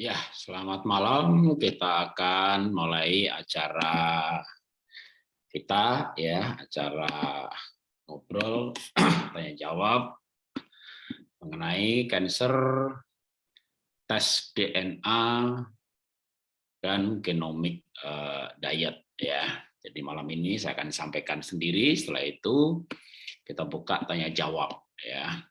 Ya, selamat malam. Kita akan mulai acara kita ya, acara ngobrol tanya jawab mengenai cancer tes DNA dan genomic uh, diet ya. Jadi malam ini saya akan sampaikan sendiri, setelah itu kita buka tanya jawab ya.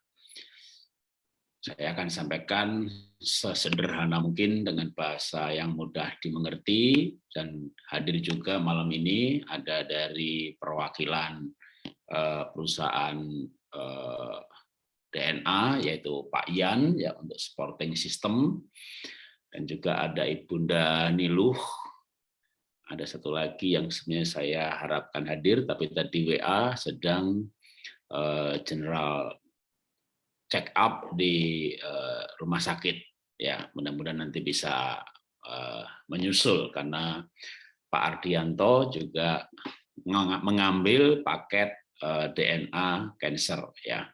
Saya akan sampaikan sesederhana mungkin dengan bahasa yang mudah dimengerti dan hadir juga malam ini ada dari perwakilan uh, perusahaan uh, DNA yaitu Pak Ian ya untuk supporting system. Dan juga ada Ibunda Niluh. Ada satu lagi yang sebenarnya saya harapkan hadir tapi tadi WA sedang uh, general check up di uh, rumah sakit. Ya mudah-mudahan nanti bisa uh, menyusul karena Pak Ardianto juga mengambil paket uh, DNA cancer ya.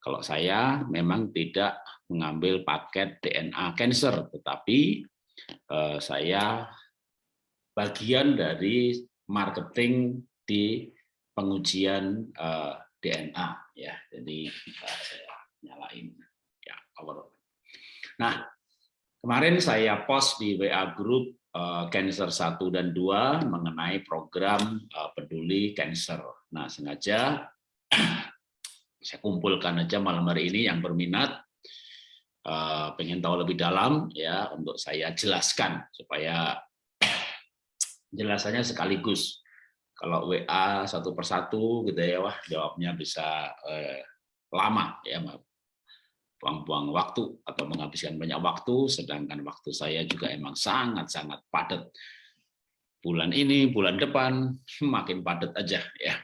Kalau saya memang tidak mengambil paket DNA cancer tetapi uh, saya bagian dari marketing di pengujian uh, DNA ya. Jadi uh, saya nyalain ya power. Nah, kemarin saya post di WA group uh, Cancer 1 dan 2 mengenai program uh, peduli cancer. Nah, sengaja saya kumpulkan aja malam hari ini yang berminat uh, pengen tahu lebih dalam ya untuk saya jelaskan supaya jelasannya sekaligus. Kalau WA satu persatu gitu ya, wah jawabnya bisa eh, lama ya, buang-buang waktu atau menghabiskan banyak waktu, sedangkan waktu saya juga emang sangat-sangat padat. Bulan ini, bulan depan, makin padat aja ya.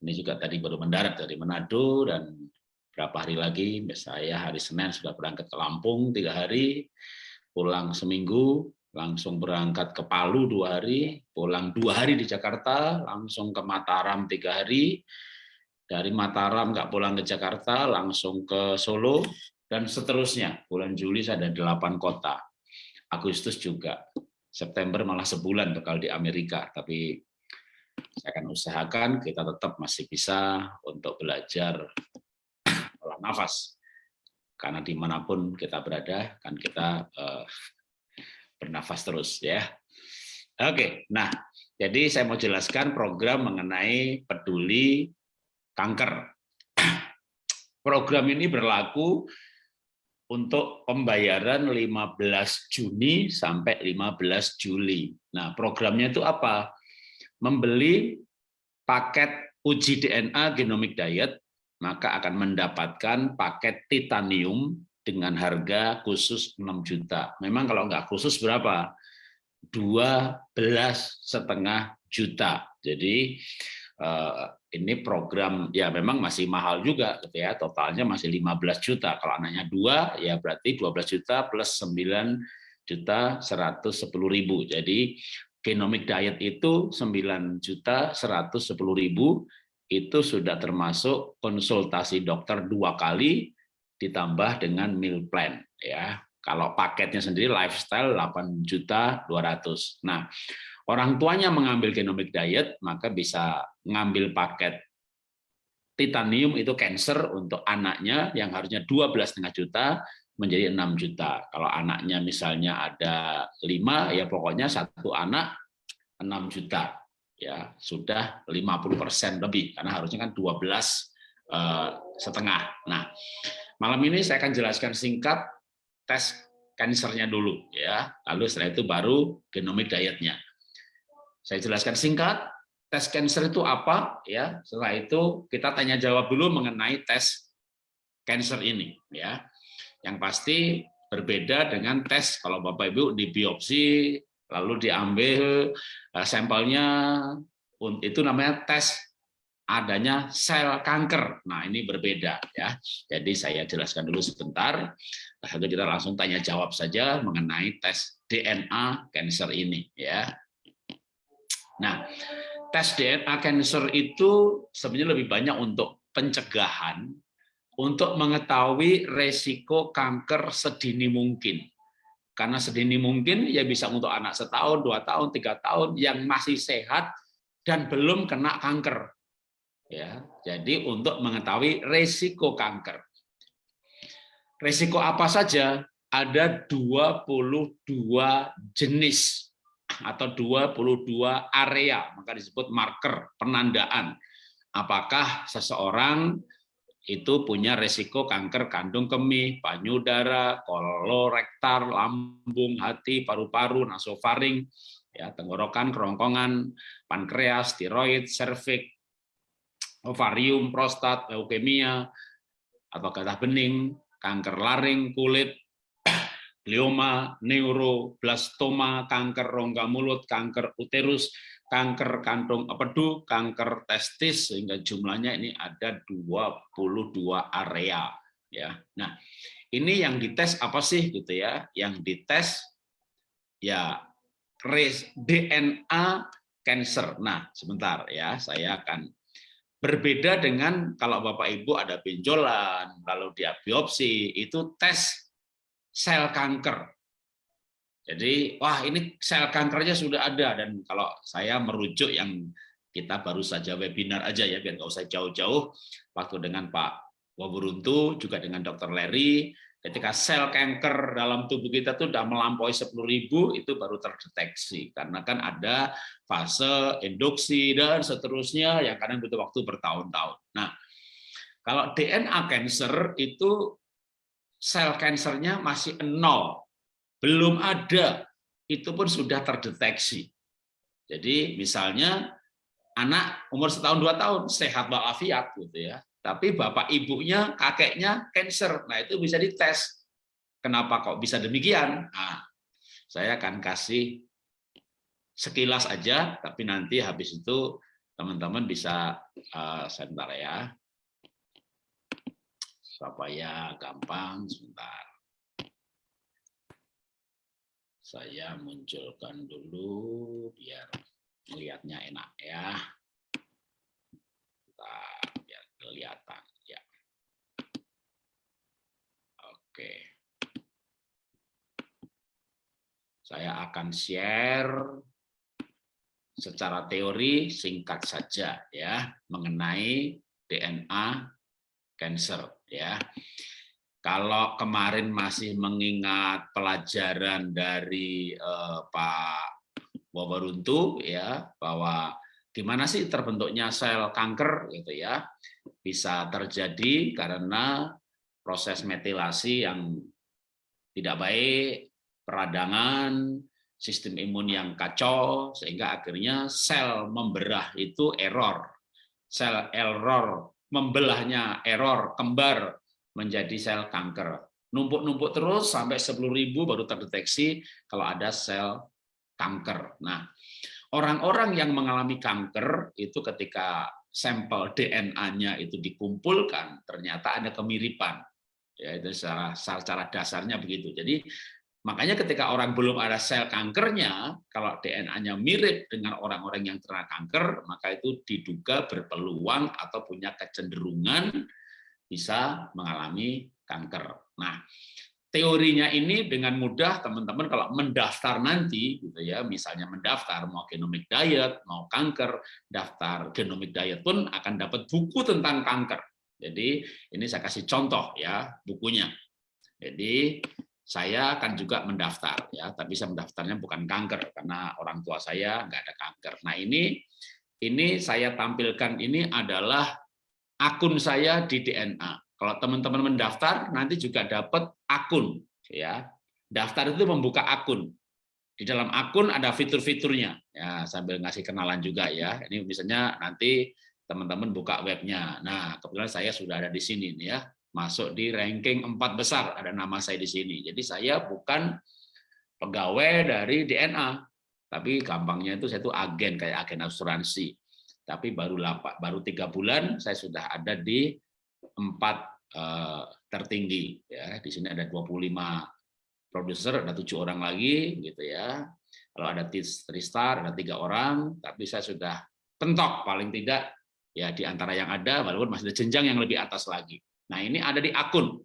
Ini juga tadi baru mendarat dari Manado dan berapa hari lagi, saya hari Senin sudah berangkat ke Lampung tiga hari, pulang seminggu, langsung berangkat ke Palu dua hari, pulang dua hari di Jakarta, langsung ke Mataram tiga hari, dari Mataram nggak pulang ke Jakarta, langsung ke Solo, dan seterusnya. Bulan Juli ada delapan kota. Agustus juga. September malah sebulan bakal di Amerika. Tapi saya akan usahakan kita tetap masih bisa untuk belajar olah nafas. Karena di mana pun kita berada, kan kita uh, bernafas terus ya. Oke, nah jadi saya mau jelaskan program mengenai peduli kanker. Program ini berlaku untuk pembayaran 15 Juni sampai 15 Juli. Nah, programnya itu apa? Membeli paket uji DNA genomic diet, maka akan mendapatkan paket titanium dengan harga khusus 6 juta. Memang kalau nggak khusus berapa? 12 setengah juta. Jadi ini program ya memang masih mahal juga gitu ya. Totalnya masih 15 juta. Kalau anaknya dua ya berarti 12 juta plus 9 juta 110 ribu. Jadi genomic diet itu 9 juta 110 ribu itu sudah termasuk konsultasi dokter dua kali ditambah dengan meal plan ya. Kalau paketnya sendiri lifestyle 8 juta 200 nah orang tuanya mengambil genomic diet, maka bisa mengambil paket titanium itu cancer untuk anaknya yang harusnya 12,5 juta menjadi 6 juta. Kalau anaknya misalnya ada 5, ya pokoknya satu anak 6 juta. ya Sudah 50% lebih, karena harusnya kan 12 eh, setengah. Nah, malam ini saya akan jelaskan singkat tes kansernya dulu. ya Lalu setelah itu baru genomic dietnya. Saya jelaskan singkat, tes cancer itu apa ya. Setelah itu kita tanya jawab dulu mengenai tes cancer ini ya. Yang pasti berbeda dengan tes kalau Bapak Ibu di biopsi lalu diambil eh, sampelnya itu namanya tes adanya sel kanker. Nah, ini berbeda ya. Jadi saya jelaskan dulu sebentar. Lalu kita langsung tanya jawab saja mengenai tes DNA cancer ini ya. Nah, tes DNA cancer itu sebenarnya lebih banyak untuk pencegahan, untuk mengetahui resiko kanker sedini mungkin. karena sedini mungkin ya bisa untuk anak setahun, dua tahun, tiga tahun yang masih sehat dan belum kena kanker. Ya, jadi untuk mengetahui resiko kanker. Resiko apa saja? Ada 22 jenis atau 22 area, maka disebut marker penandaan. Apakah seseorang itu punya resiko kanker kandung kemih, payudara, kolorektal, lambung, hati, paru-paru, nasofaring, ya, tenggorokan, kerongkongan, pankreas, tiroid, serviks, ovarium, prostat, leukemia, atau kata bening, kanker laring, kulit, glioma, neuroblastoma, kanker rongga mulut, kanker uterus, kanker kantung empedu, kanker testis sehingga jumlahnya ini ada 22 area ya. Nah, ini yang dites apa sih gitu ya? Yang dites ya DNA cancer. Nah, sebentar ya, saya akan berbeda dengan kalau Bapak Ibu ada benjolan, lalu dia biopsi, itu tes sel kanker. Jadi, wah ini sel kankernya sudah ada dan kalau saya merujuk yang kita baru saja webinar aja ya biar nggak usah jauh-jauh waktu dengan Pak Waburuntu juga dengan Dr. Larry ketika sel kanker dalam tubuh kita tuh sudah melampaui 10.000 itu baru terdeteksi karena kan ada fase induksi dan seterusnya yang kadang butuh waktu bertahun-tahun. Nah, kalau DNA cancer itu sel kansernya masih nol belum ada, itu pun sudah terdeteksi. Jadi misalnya anak umur setahun dua tahun sehat walafiat gitu ya, tapi bapak ibunya kakeknya cancer, nah itu bisa dites. Kenapa kok bisa demikian? Nah, saya akan kasih sekilas aja, tapi nanti habis itu teman-teman bisa uh, sebentar ya, supaya gampang sebentar saya munculkan dulu biar melihatnya enak ya. Nah, biar kelihatan ya. Oke. Saya akan share secara teori singkat saja ya mengenai DNA cancer ya. Kalau kemarin masih mengingat pelajaran dari eh, Pak Wabaruntu ya bahwa gimana sih terbentuknya sel kanker gitu ya bisa terjadi karena proses metilasi yang tidak baik, peradangan, sistem imun yang kacau sehingga akhirnya sel memberah itu error. Sel error membelahnya error kembar menjadi sel kanker. Numpuk-numpuk terus sampai 10.000 baru terdeteksi kalau ada sel kanker. Nah, orang-orang yang mengalami kanker itu ketika sampel DNA-nya itu dikumpulkan, ternyata ada kemiripan. Ya, itu secara, secara dasarnya begitu. Jadi makanya ketika orang belum ada sel kankernya, kalau DNA-nya mirip dengan orang-orang yang terkena kanker, maka itu diduga berpeluang atau punya kecenderungan bisa mengalami kanker. Nah, teorinya ini dengan mudah teman-teman kalau mendaftar nanti gitu ya, misalnya mendaftar mau genomic diet, mau kanker, daftar genomic diet pun akan dapat buku tentang kanker. Jadi ini saya kasih contoh ya bukunya. Jadi saya akan juga mendaftar ya, tapi saya mendaftarnya bukan kanker karena orang tua saya nggak ada kanker. Nah ini ini saya tampilkan ini adalah akun saya di DNA. Kalau teman-teman mendaftar, nanti juga dapat akun. ya. Daftar itu membuka akun. Di dalam akun ada fitur-fiturnya. Ya, sambil ngasih kenalan juga ya. Ini misalnya nanti teman-teman buka webnya. Nah, kebetulan saya sudah ada di sini ya. Masuk di ranking empat besar, ada nama saya di sini. Jadi saya bukan pegawai dari DNA, tapi gampangnya itu saya itu agen kayak agen asuransi. Tapi baru lapak, baru tiga bulan saya sudah ada di empat uh, tertinggi. Ya di sini ada 25 produser ada tujuh orang lagi gitu ya. Kalau ada Tristar ada tiga orang. Tapi saya sudah pentok paling tidak ya di antara yang ada walaupun masih ada jenjang yang lebih atas lagi nah ini ada di akun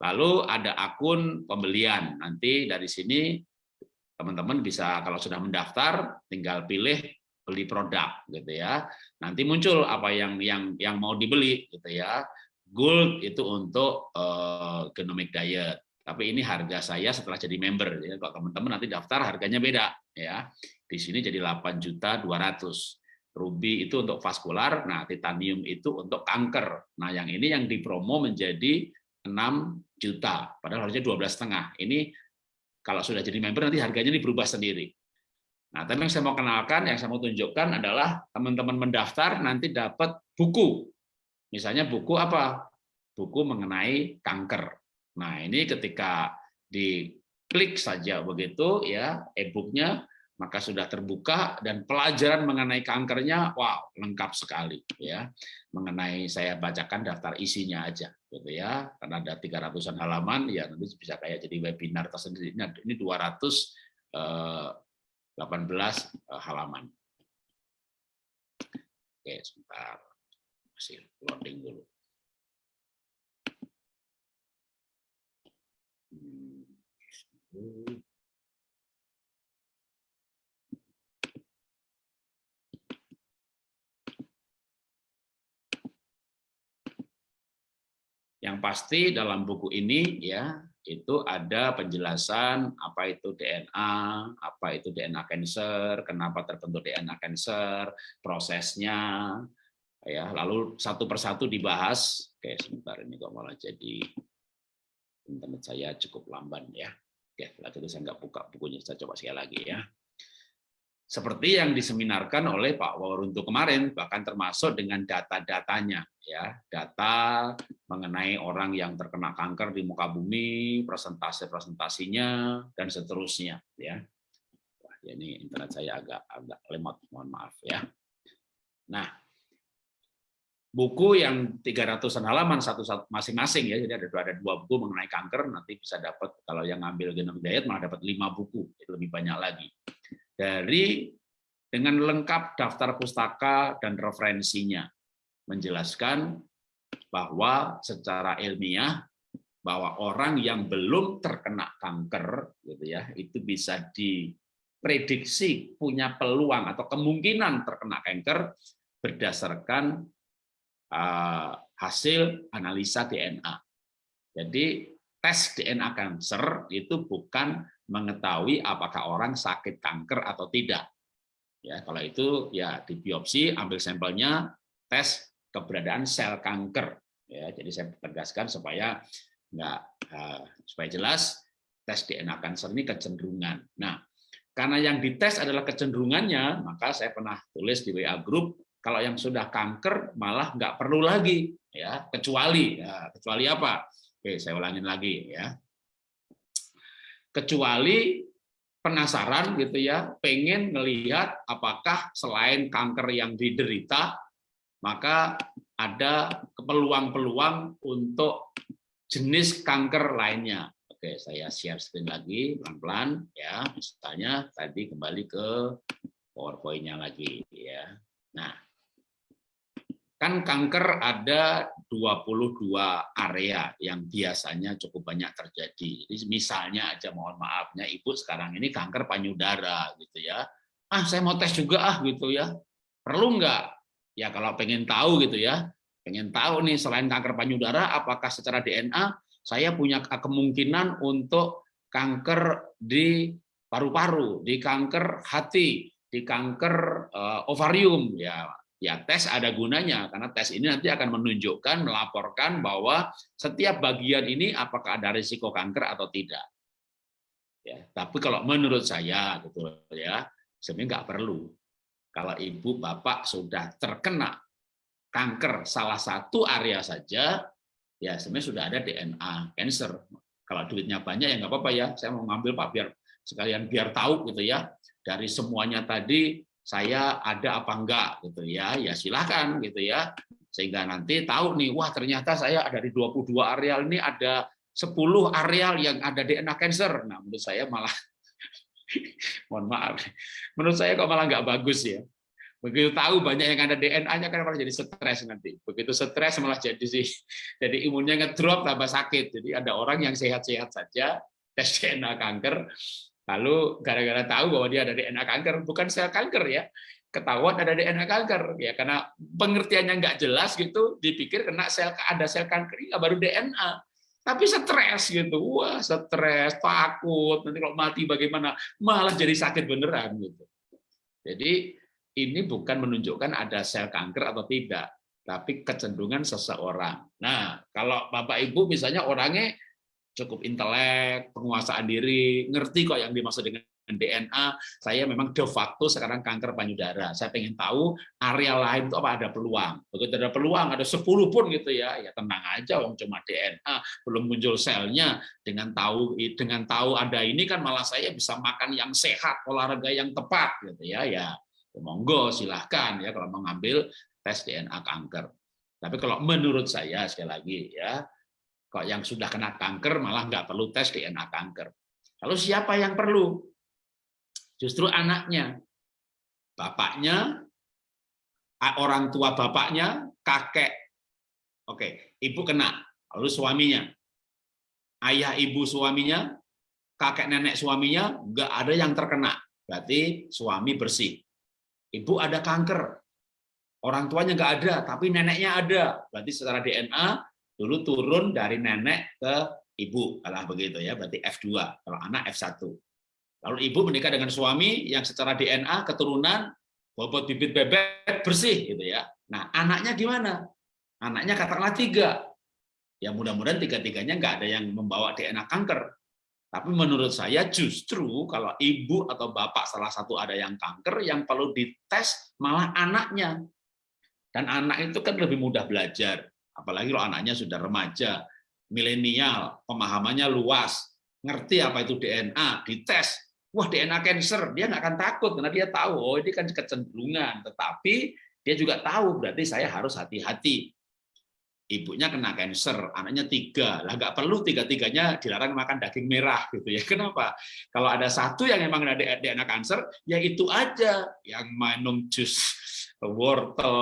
Lalu ada akun pembelian. Nanti dari sini teman-teman bisa kalau sudah mendaftar tinggal pilih beli produk gitu ya. Nanti muncul apa yang yang yang mau dibeli gitu ya. Gold itu untuk uh, genomic diet. Tapi ini harga saya setelah jadi member ya. Kalau teman-teman nanti daftar harganya beda ya. Di sini jadi 8 juta 200. Ruby itu untuk vaskular, nah titanium itu untuk kanker. Nah, yang ini yang dipromo menjadi 6 juta, padahal harusnya 12 setengah. Ini kalau sudah jadi member nanti harganya ini berubah sendiri. Nah, tapi yang saya mau kenalkan, yang saya mau tunjukkan adalah teman-teman mendaftar nanti dapat buku. Misalnya buku apa? Buku mengenai kanker. Nah, ini ketika diklik saja begitu ya e-booknya maka sudah terbuka dan pelajaran mengenai kankernya wow lengkap sekali ya. Mengenai saya bacakan daftar isinya aja gitu ya. Karena ada 300-an halaman ya nanti bisa kayak jadi webinar tersendiri. Ini 218 eh, eh, halaman. Oke sebentar. Masih loading dulu. Hmm. Yang pasti dalam buku ini ya itu ada penjelasan apa itu DNA, apa itu DNA cancer, kenapa terbentuk DNA cancer, prosesnya, ya lalu satu persatu dibahas. Oke, sebentar ini kok malah jadi internet saya cukup lamban ya. Oke, lagi itu saya nggak buka bukunya, saya coba sekali lagi ya seperti yang diseminarkan oleh Pak Wauruntu kemarin, bahkan termasuk dengan data-datanya, ya, data mengenai orang yang terkena kanker di muka bumi, presentasi-presentasinya, dan seterusnya, ya. Wah, ini internet saya agak agak lemot, mohon maaf ya. Nah, buku yang 300-an halaman satu masing-masing ya, jadi ada dua, ada dua buku mengenai kanker, nanti bisa dapat kalau yang ngambil genom diet malah dapat lima buku, lebih banyak lagi dari dengan lengkap daftar pustaka dan referensinya menjelaskan bahwa secara ilmiah bahwa orang yang belum terkena kanker gitu ya itu bisa diprediksi punya peluang atau kemungkinan terkena kanker berdasarkan uh, hasil analisa DNA. Jadi tes DNA kanker itu bukan mengetahui apakah orang sakit kanker atau tidak. Ya, kalau itu ya di biopsi, ambil sampelnya, tes keberadaan sel kanker. Ya, jadi saya tegaskan supaya nggak uh, supaya jelas tes DNA kanker ini kecenderungan. Nah, karena yang dites adalah kecenderungannya, maka saya pernah tulis di WA group kalau yang sudah kanker malah nggak perlu lagi, ya kecuali ya, kecuali apa? Oke, saya ulangin lagi ya kecuali penasaran gitu ya, pengen ngelihat apakah selain kanker yang diderita, maka ada peluang-peluang untuk jenis kanker lainnya. Oke, saya share screen lagi pelan-pelan ya. Misalnya tadi kembali ke PowerPoint-nya lagi ya. Nah, Kan kanker ada 22 area yang biasanya cukup banyak terjadi. Jadi misalnya aja mohon maafnya ibu sekarang ini kanker payudara gitu ya. Ah saya mau tes juga ah gitu ya. Perlu nggak? Ya kalau pengen tahu gitu ya. Pengen tahu nih selain kanker payudara apakah secara DNA saya punya kemungkinan untuk kanker di paru-paru, di kanker hati, di kanker uh, ovarium ya ya tes ada gunanya karena tes ini nanti akan menunjukkan melaporkan bahwa setiap bagian ini apakah ada risiko kanker atau tidak. Ya tapi kalau menurut saya gitu ya sebenarnya nggak perlu. Kalau ibu bapak sudah terkena kanker salah satu area saja ya sebenarnya sudah ada DNA cancer. Kalau duitnya banyak ya nggak apa-apa ya saya mau ngambil pak biar sekalian biar tahu gitu ya dari semuanya tadi saya ada apa enggak gitu ya. Ya silahkan gitu ya. Sehingga nanti tahu nih wah ternyata saya ada di 22 areal ini ada 10 areal yang ada DNA cancer. Nah menurut saya malah mohon maaf. Menurut saya kok malah nggak bagus ya. Begitu tahu banyak yang ada DNA-nya kan malah jadi stres nanti. Begitu stres malah jadi sih jadi imunnya ngedrop tambah sakit. Jadi ada orang yang sehat-sehat saja tes DNA kanker, lalu gara-gara tahu bahwa dia ada DNA kanker, bukan sel kanker ya, ketahuan ada DNA kanker ya karena pengertiannya nggak jelas gitu, dipikir kena sel ada sel kanker, ya baru DNA tapi stres gitu, wah stres, takut, nanti kalau mati bagaimana, malah jadi sakit beneran gitu. Jadi ini bukan menunjukkan ada sel kanker atau tidak, tapi kecenderungan seseorang. Nah, kalau Bapak Ibu misalnya orangnya cukup intelek, penguasaan diri, ngerti kok yang dimaksud dengan DNA, saya memang de facto sekarang kanker payudara. Saya pengen tahu area lain itu apa ada peluang. Begitu ada peluang, ada 10 pun gitu ya, ya tenang aja, wong cuma DNA, belum muncul selnya. Dengan tahu dengan tahu ada ini kan malah saya bisa makan yang sehat, olahraga yang tepat gitu ya. Ya, Ya, monggo silahkan ya kalau mengambil tes DNA kanker. Tapi kalau menurut saya sekali lagi ya, kalau yang sudah kena kanker malah nggak perlu tes DNA kanker. Lalu siapa yang perlu? Justru anaknya, bapaknya, orang tua bapaknya, kakek. Oke, ibu kena, lalu suaminya, ayah ibu suaminya, kakek nenek suaminya, nggak ada yang terkena. Berarti suami bersih. Ibu ada kanker, orang tuanya nggak ada, tapi neneknya ada. Berarti secara DNA dulu turun dari nenek ke ibu, kalau begitu ya, berarti F2, kalau anak F1. Lalu ibu menikah dengan suami yang secara DNA keturunan bobot bibit bebek bersih gitu ya. Nah, anaknya gimana? Anaknya katakanlah tiga. Ya mudah-mudahan tiga-tiganya nggak ada yang membawa DNA kanker. Tapi menurut saya justru kalau ibu atau bapak salah satu ada yang kanker, yang perlu dites malah anaknya. Dan anak itu kan lebih mudah belajar, apalagi kalau anaknya sudah remaja, milenial, pemahamannya luas, ngerti apa itu DNA, dites, wah DNA cancer, dia nggak akan takut karena dia tahu, oh ini kan kecenderungan, tetapi dia juga tahu berarti saya harus hati-hati ibunya kena cancer, anaknya tiga, lah nggak perlu tiga-tiganya dilarang makan daging merah gitu ya. Kenapa? Kalau ada satu yang memang ada DNA cancer, ya itu aja yang minum jus wortel,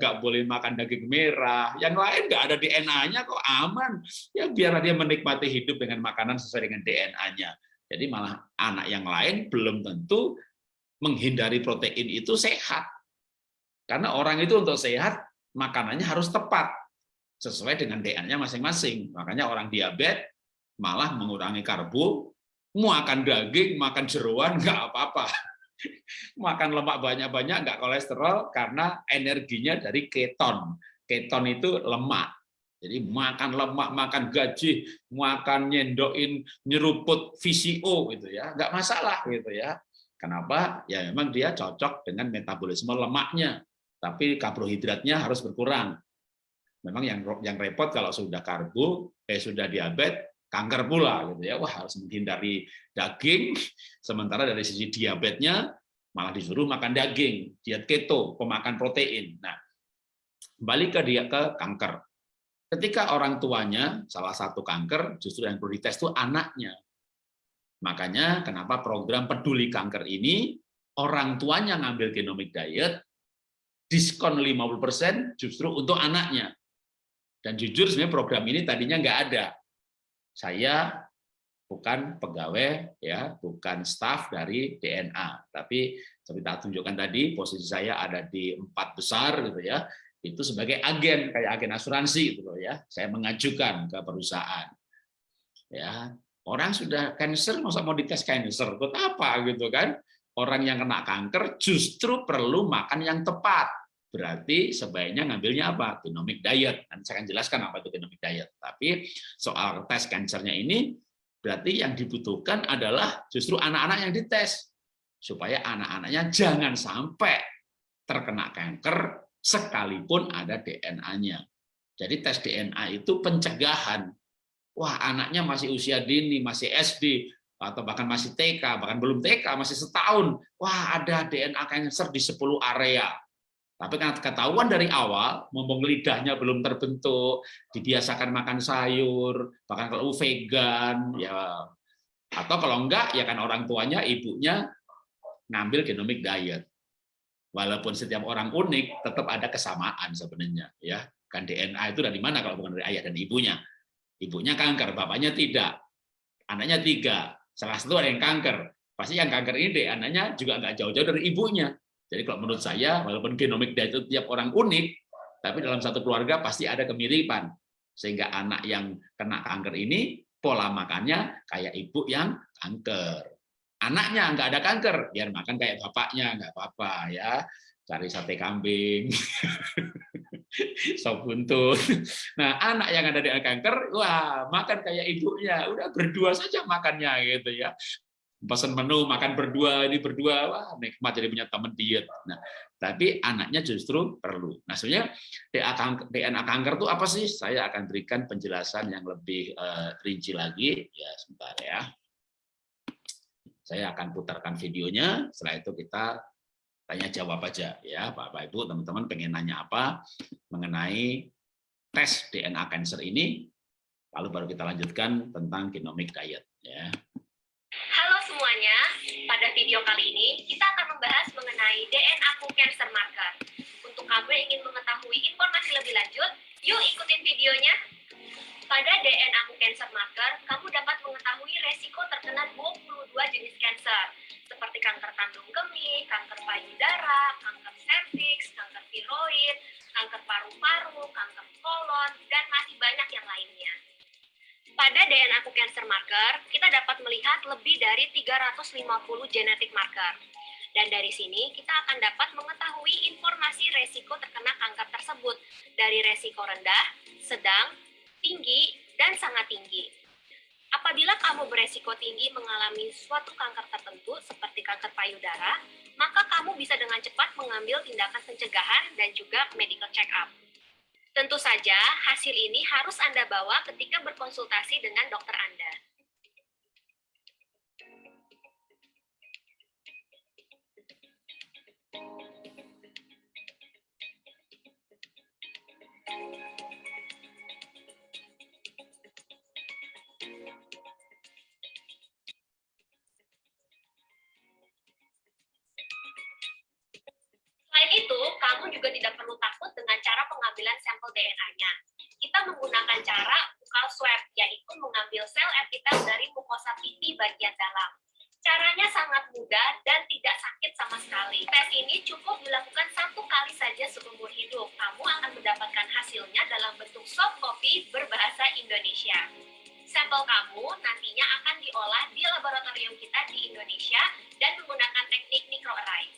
nggak boleh makan daging merah, yang lain nggak ada DNA-nya kok aman. Ya biar dia menikmati hidup dengan makanan sesuai dengan DNA-nya. Jadi malah anak yang lain belum tentu menghindari protein itu sehat. Karena orang itu untuk sehat makanannya harus tepat sesuai dengan DNA-nya masing-masing. Makanya orang diabetes malah mengurangi karbo, makan daging, makan jeruan, nggak apa-apa. Makan lemak banyak-banyak, nggak kolesterol, karena energinya dari keton. Keton itu lemak. Jadi makan lemak, makan gaji, makan nyendokin, nyeruput VCO gitu ya, nggak masalah gitu ya. Kenapa? Ya memang dia cocok dengan metabolisme lemaknya, tapi karbohidratnya harus berkurang. Memang yang yang repot kalau sudah karbo, eh sudah diabetes, kanker pula gitu ya. Wah, harus menghindari daging sementara dari sisi diabetesnya malah disuruh makan daging, diet keto, pemakan protein. Nah, balik ke dia ke kanker. Ketika orang tuanya salah satu kanker, justru yang perlu dites itu anaknya. Makanya kenapa program peduli kanker ini orang tuanya ngambil genomic diet diskon 50% justru untuk anaknya. Dan jujur sebenarnya program ini tadinya nggak ada. Saya bukan pegawai, ya, bukan staff dari DNA. Tapi seperti tak tunjukkan tadi, posisi saya ada di empat besar, gitu ya. Itu sebagai agen, kayak agen asuransi, gitu loh ya. Saya mengajukan ke perusahaan. Ya, orang sudah cancer, masa mau dites cancer, buat apa gitu kan? Orang yang kena kanker justru perlu makan yang tepat berarti sebaiknya ngambilnya apa? Genomic diet. Nanti saya akan jelaskan apa itu genomic diet. Tapi soal tes kankernya ini, berarti yang dibutuhkan adalah justru anak-anak yang dites. Supaya anak-anaknya jangan sampai terkena kanker sekalipun ada DNA-nya. Jadi tes DNA itu pencegahan. Wah, anaknya masih usia dini, masih SD, atau bahkan masih TK, bahkan belum TK, masih setahun. Wah, ada DNA cancer di 10 area tapi karena ketahuan dari awal, mumpung lidahnya belum terbentuk, dibiasakan makan sayur, bahkan kalau vegan, ya atau kalau enggak ya kan orang tuanya, ibunya ngambil genomic diet. walaupun setiap orang unik, tetap ada kesamaan sebenarnya. Ya, kan DNA itu dari mana kalau bukan dari ayah dan ibunya? Ibunya kanker, bapaknya tidak. Anaknya tiga, salah satu ada yang kanker. Pasti yang kanker ini deh, anaknya juga nggak jauh-jauh dari ibunya. Jadi kalau menurut saya, walaupun genomik itu tiap orang unik, tapi dalam satu keluarga pasti ada kemiripan. Sehingga anak yang kena kanker ini, pola makannya kayak ibu yang kanker. Anaknya nggak ada kanker, biar makan kayak bapaknya, nggak apa-apa ya. Cari sate kambing, sop buntut. Nah, anak yang ada di kanker, wah makan kayak ibunya, udah berdua saja makannya gitu ya. Pesan menu makan berdua ini berdua, wah nikmat jadi punya teman diet. Nah, tapi anaknya justru perlu. Nah, sebenarnya DNA kanker itu apa sih? Saya akan berikan penjelasan yang lebih uh, rinci lagi. Ya, sebentar ya. Saya akan putarkan videonya, setelah itu kita tanya jawab aja ya Bapak Ibu teman-teman pengen nanya apa mengenai tes DNA cancer ini lalu baru kita lanjutkan tentang genomic diet ya. Halo video kali ini kita akan membahas mengenai DNA cancer marker. Untuk kamu yang ingin mengetahui informasi lebih lanjut, yuk ikutin videonya. Pada DNA cancer marker, kamu dapat mengetahui resiko terkena 22 jenis kanker, seperti kanker kandung kemih, kanker payudara, kanker serviks, kanker tiroid, kanker paru-paru, kanker kolon, dan masih banyak yang lainnya. Pada DNA cancer marker, kita dapat melihat lebih dari 350 genetik marker. Dan dari sini kita akan dapat mengetahui informasi resiko terkena kanker tersebut dari resiko rendah, sedang, tinggi, dan sangat tinggi. Apabila kamu beresiko tinggi mengalami suatu kanker tertentu seperti kanker payudara, maka kamu bisa dengan cepat mengambil tindakan pencegahan dan juga medical check-up. Tentu saja, hasil ini harus Anda bawa ketika berkonsultasi dengan dokter Anda. Pengambilan sampel DNA-nya. Kita menggunakan cara buccal swab, yaitu mengambil sel epitel dari mukosa pipi bagian dalam. Caranya sangat mudah dan tidak sakit sama sekali. Tes ini cukup dilakukan satu kali saja seumur hidup. Kamu akan mendapatkan hasilnya dalam bentuk soft copy berbahasa Indonesia. Sampel kamu nantinya akan diolah di laboratorium kita di Indonesia dan menggunakan teknik microarray.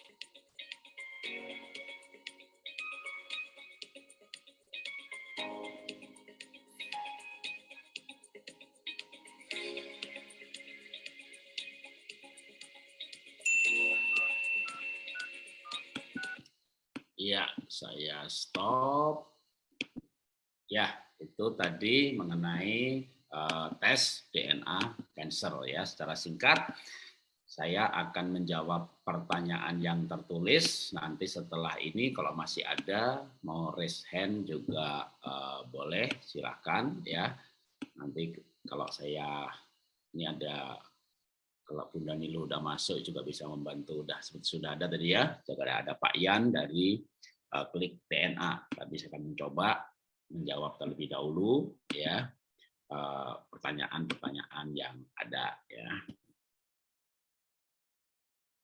Stop. Ya, itu tadi mengenai uh, tes DNA cancer ya. Secara singkat, saya akan menjawab pertanyaan yang tertulis. Nanti setelah ini kalau masih ada mau raise hand juga uh, boleh, silakan ya. Nanti kalau saya ini ada kalau Bunda Nilu udah masuk juga bisa membantu. Udah sudah ada tadi ya. Juga ada Pak Yan dari klik DNA. Tapi saya akan mencoba menjawab terlebih dahulu ya eh, pertanyaan-pertanyaan yang ada ya.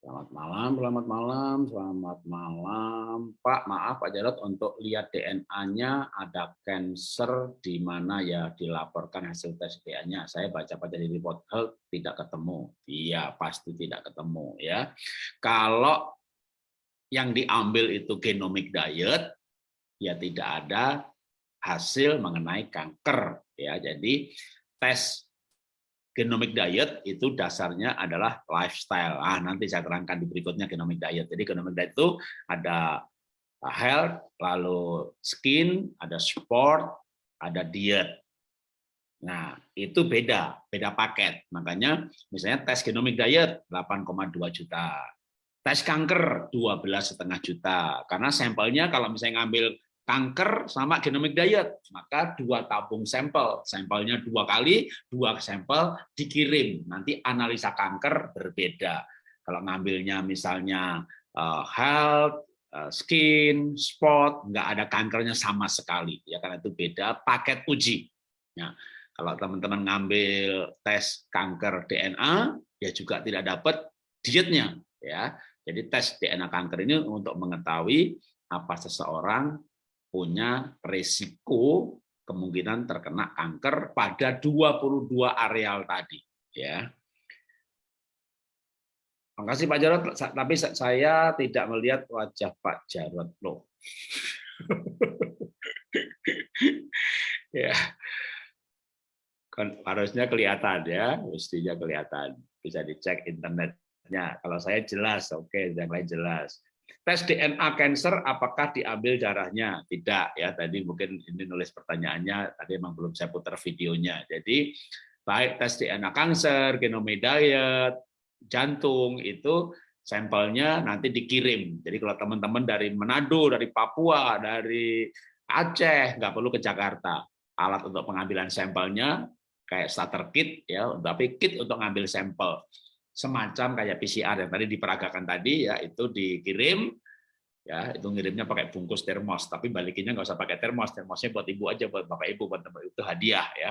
Selamat malam, selamat malam, selamat malam. Pak, maaf Pak Jarod untuk lihat DNA-nya ada cancer di mana ya dilaporkan hasil tes DNA-nya. Saya baca-baca di report health tidak ketemu. Iya, pasti tidak ketemu ya. Kalau yang diambil itu genomic diet, ya tidak ada hasil mengenai kanker ya. Jadi tes genomic diet itu dasarnya adalah lifestyle. Ah, nanti saya terangkan di berikutnya genomic diet. Jadi genomic diet itu ada health, lalu skin, ada sport, ada diet. Nah, itu beda, beda paket. Makanya misalnya tes genomic diet 8,2 juta. Tes kanker 12,5 juta. Karena sampelnya kalau misalnya ngambil kanker sama genomic diet, maka dua tabung sampel, sampelnya dua kali, dua sampel dikirim. Nanti analisa kanker berbeda. Kalau ngambilnya misalnya uh, health, eh, skin, spot, nggak ada kankernya sama sekali. Ya karena itu beda paket uji. Ya, kalau teman-teman ngambil tes kanker DNA, ya juga tidak dapat dietnya. Ya, jadi tes DNA kanker ini untuk mengetahui apa seseorang punya resiko kemungkinan terkena kanker pada 22 areal tadi. Ya, kasih Pak Jarod, tapi saya tidak melihat wajah Pak Jarod loh. ya, kan harusnya kelihatan ya, mestinya kelihatan. Bisa dicek internetnya. Kalau saya jelas, oke, okay, yang lain jelas. Tes DNA cancer apakah diambil darahnya? Tidak ya. Tadi mungkin ini nulis pertanyaannya, tadi memang belum saya putar videonya. Jadi baik tes DNA cancer, genome diet, jantung itu sampelnya nanti dikirim. Jadi kalau teman-teman dari Manado, dari Papua, dari Aceh, nggak perlu ke Jakarta. Alat untuk pengambilan sampelnya kayak starter kit ya, tapi kit untuk ngambil sampel semacam kayak PCR yang tadi diperagakan tadi ya itu dikirim ya itu ngirimnya pakai bungkus termos tapi balikinnya nggak usah pakai termos termosnya buat ibu aja buat bapak ibu buat teman itu hadiah ya.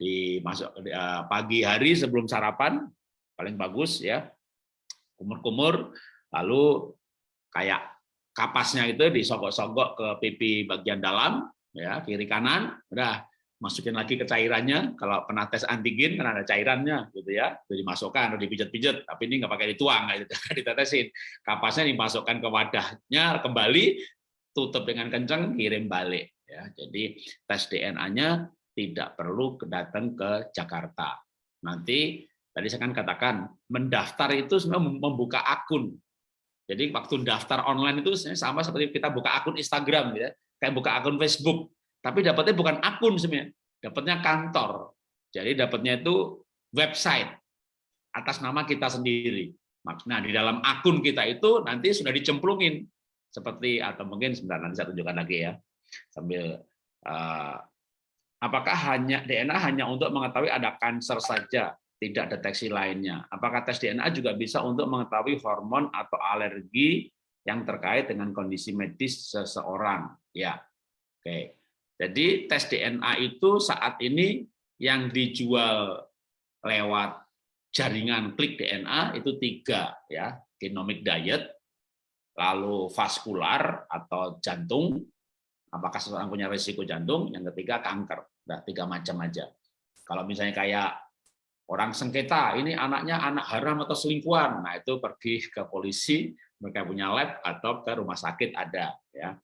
Dimasuk eh, pagi hari sebelum sarapan paling bagus ya kumur-kumur lalu kayak kapasnya itu disogok-sogok ke pipi bagian dalam ya kiri kanan udah masukin lagi ke cairannya. Kalau pernah tes antigen kan ada cairannya gitu ya. Itu dimasukkan atau dipijat-pijat. Tapi ini nggak pakai dituang gitu ditetesin. Kapasnya dimasukkan ke wadahnya kembali tutup dengan kencang kirim balik ya. Jadi tes DNA-nya tidak perlu datang ke Jakarta. Nanti Tadi saya kan katakan, mendaftar itu sebenarnya membuka akun. Jadi waktu daftar online itu sama seperti kita buka akun Instagram, ya, kayak buka akun Facebook. Tapi dapatnya bukan akun sebenarnya, dapatnya kantor. Jadi dapatnya itu website atas nama kita sendiri. Nah di dalam akun kita itu nanti sudah dicemplungin seperti atau mungkin sebentar nanti saya tunjukkan lagi ya sambil uh, apakah hanya DNA hanya untuk mengetahui ada kanker saja tidak deteksi lainnya. Apakah tes DNA juga bisa untuk mengetahui hormon atau alergi yang terkait dengan kondisi medis seseorang? Ya, oke. Jadi tes DNA itu saat ini yang dijual lewat jaringan klik DNA itu tiga ya, genomic diet, lalu vaskular atau jantung, apakah seseorang punya risiko jantung, yang ketiga kanker, nah tiga macam aja. Kalau misalnya kayak orang sengketa ini anaknya anak haram atau selingkuhan. Nah itu pergi ke polisi mereka punya lab atau ke rumah sakit ada ya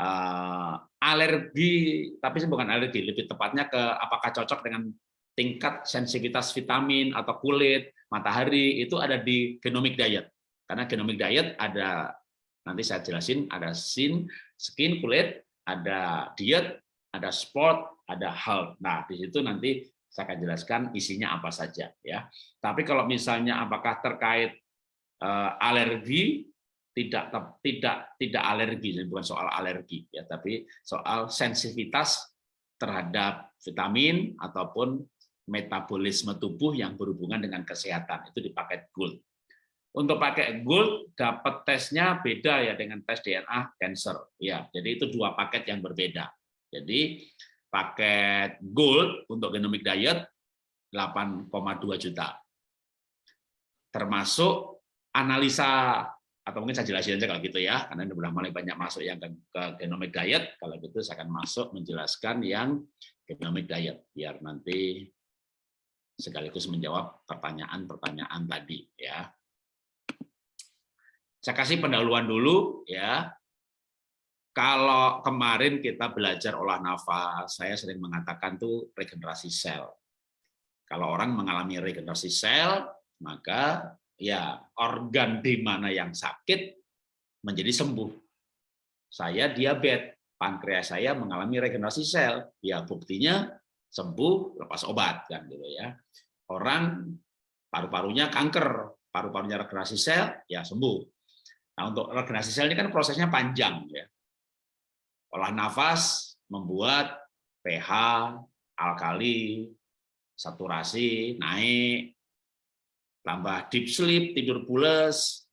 uh, alergi tapi bukan alergi lebih tepatnya ke apakah cocok dengan tingkat sensitivitas vitamin atau kulit matahari itu ada di genomic diet karena genomic diet ada nanti saya jelasin ada sin skin kulit ada diet ada sport ada health nah di situ nanti saya akan jelaskan isinya apa saja ya. Tapi kalau misalnya apakah terkait uh, alergi tidak tidak tidak alergi bukan soal alergi ya tapi soal sensitivitas terhadap vitamin ataupun metabolisme tubuh yang berhubungan dengan kesehatan itu di paket gold. Untuk pakai gold dapat tesnya beda ya dengan tes DNA cancer ya. Jadi itu dua paket yang berbeda. Jadi paket gold untuk genomic diet 8,2 juta. Termasuk analisa atau mungkin saya jelasin aja kalau gitu ya, karena ini sudah mulai banyak masuk yang ke, ke genomic diet. Kalau gitu saya akan masuk menjelaskan yang genomic diet biar nanti sekaligus menjawab pertanyaan-pertanyaan tadi ya. Saya kasih pendahuluan dulu ya kalau kemarin kita belajar olah nafas, saya sering mengatakan tuh regenerasi sel. Kalau orang mengalami regenerasi sel, maka ya organ di mana yang sakit menjadi sembuh. Saya diabetes, pankreas saya mengalami regenerasi sel, ya buktinya sembuh lepas obat kan gitu ya. Orang paru-parunya kanker, paru-parunya regenerasi sel, ya sembuh. Nah, untuk regenerasi sel ini kan prosesnya panjang ya Olah nafas membuat pH, alkali, saturasi naik, tambah deep sleep, tidur pules,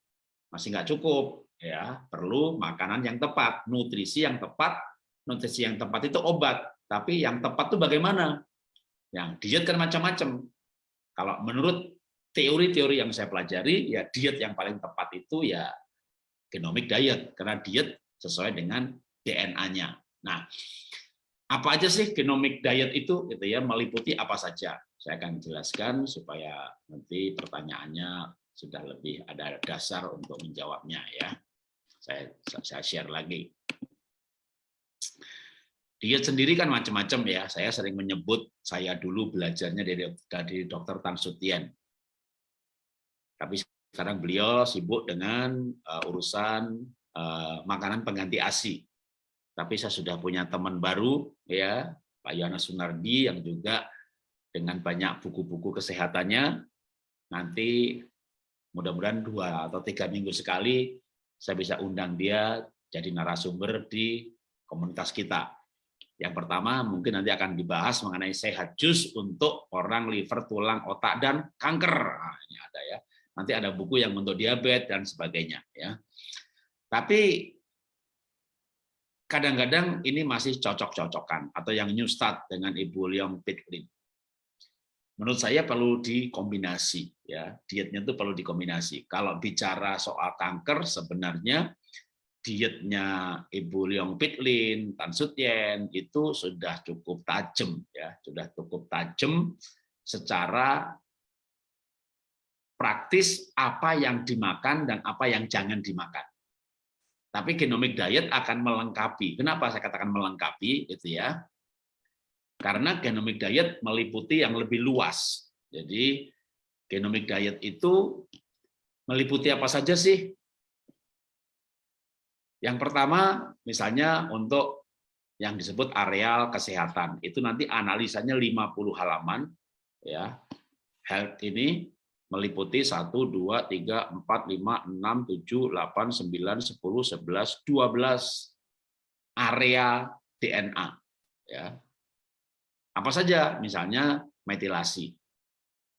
masih nggak cukup. ya perlu makanan yang tepat, nutrisi yang tepat. Nutrisi yang tepat itu obat, tapi yang tepat itu bagaimana? Yang diet kan macam-macam. Kalau menurut teori-teori yang saya pelajari, ya diet yang paling tepat itu ya genomic diet, karena diet sesuai dengan DNA-nya. Nah, apa aja sih genomic diet itu? Gitu ya, meliputi apa saja. Saya akan jelaskan supaya nanti pertanyaannya sudah lebih ada dasar untuk menjawabnya ya. Saya saya share lagi. Diet sendiri kan macam-macam ya. Saya sering menyebut saya dulu belajarnya dari dari Dokter Tan Sutien. Tapi sekarang beliau sibuk dengan uh, urusan uh, makanan pengganti ASI. Tapi saya sudah punya teman baru ya, Pak Yana Sunardi yang juga dengan banyak buku-buku kesehatannya nanti mudah-mudahan dua atau tiga minggu sekali saya bisa undang dia jadi narasumber di komunitas kita. Yang pertama mungkin nanti akan dibahas mengenai sehat jus untuk orang liver, tulang, otak dan kanker. Nah, ini ada ya. Nanti ada buku yang untuk diabetes dan sebagainya ya. Tapi kadang-kadang ini masih cocok-cocokan atau yang new start dengan Ibu Leong Pitlin menurut saya perlu dikombinasi ya dietnya itu perlu dikombinasi kalau bicara soal kanker sebenarnya dietnya Ibu Leong Pitlin, Tan Sutyen itu sudah cukup tajam ya sudah cukup tajam secara praktis apa yang dimakan dan apa yang jangan dimakan. Tapi genomic diet akan melengkapi. Kenapa saya katakan melengkapi itu ya? Karena genomic diet meliputi yang lebih luas. Jadi genomic diet itu meliputi apa saja sih? Yang pertama, misalnya untuk yang disebut areal kesehatan. Itu nanti analisanya 50 halaman. ya Health ini meliputi 1, 2, 3, 4, 5, 6, 7, 8, 9, 10, 11, 12 area DNA. Ya, apa saja? Misalnya metilasi.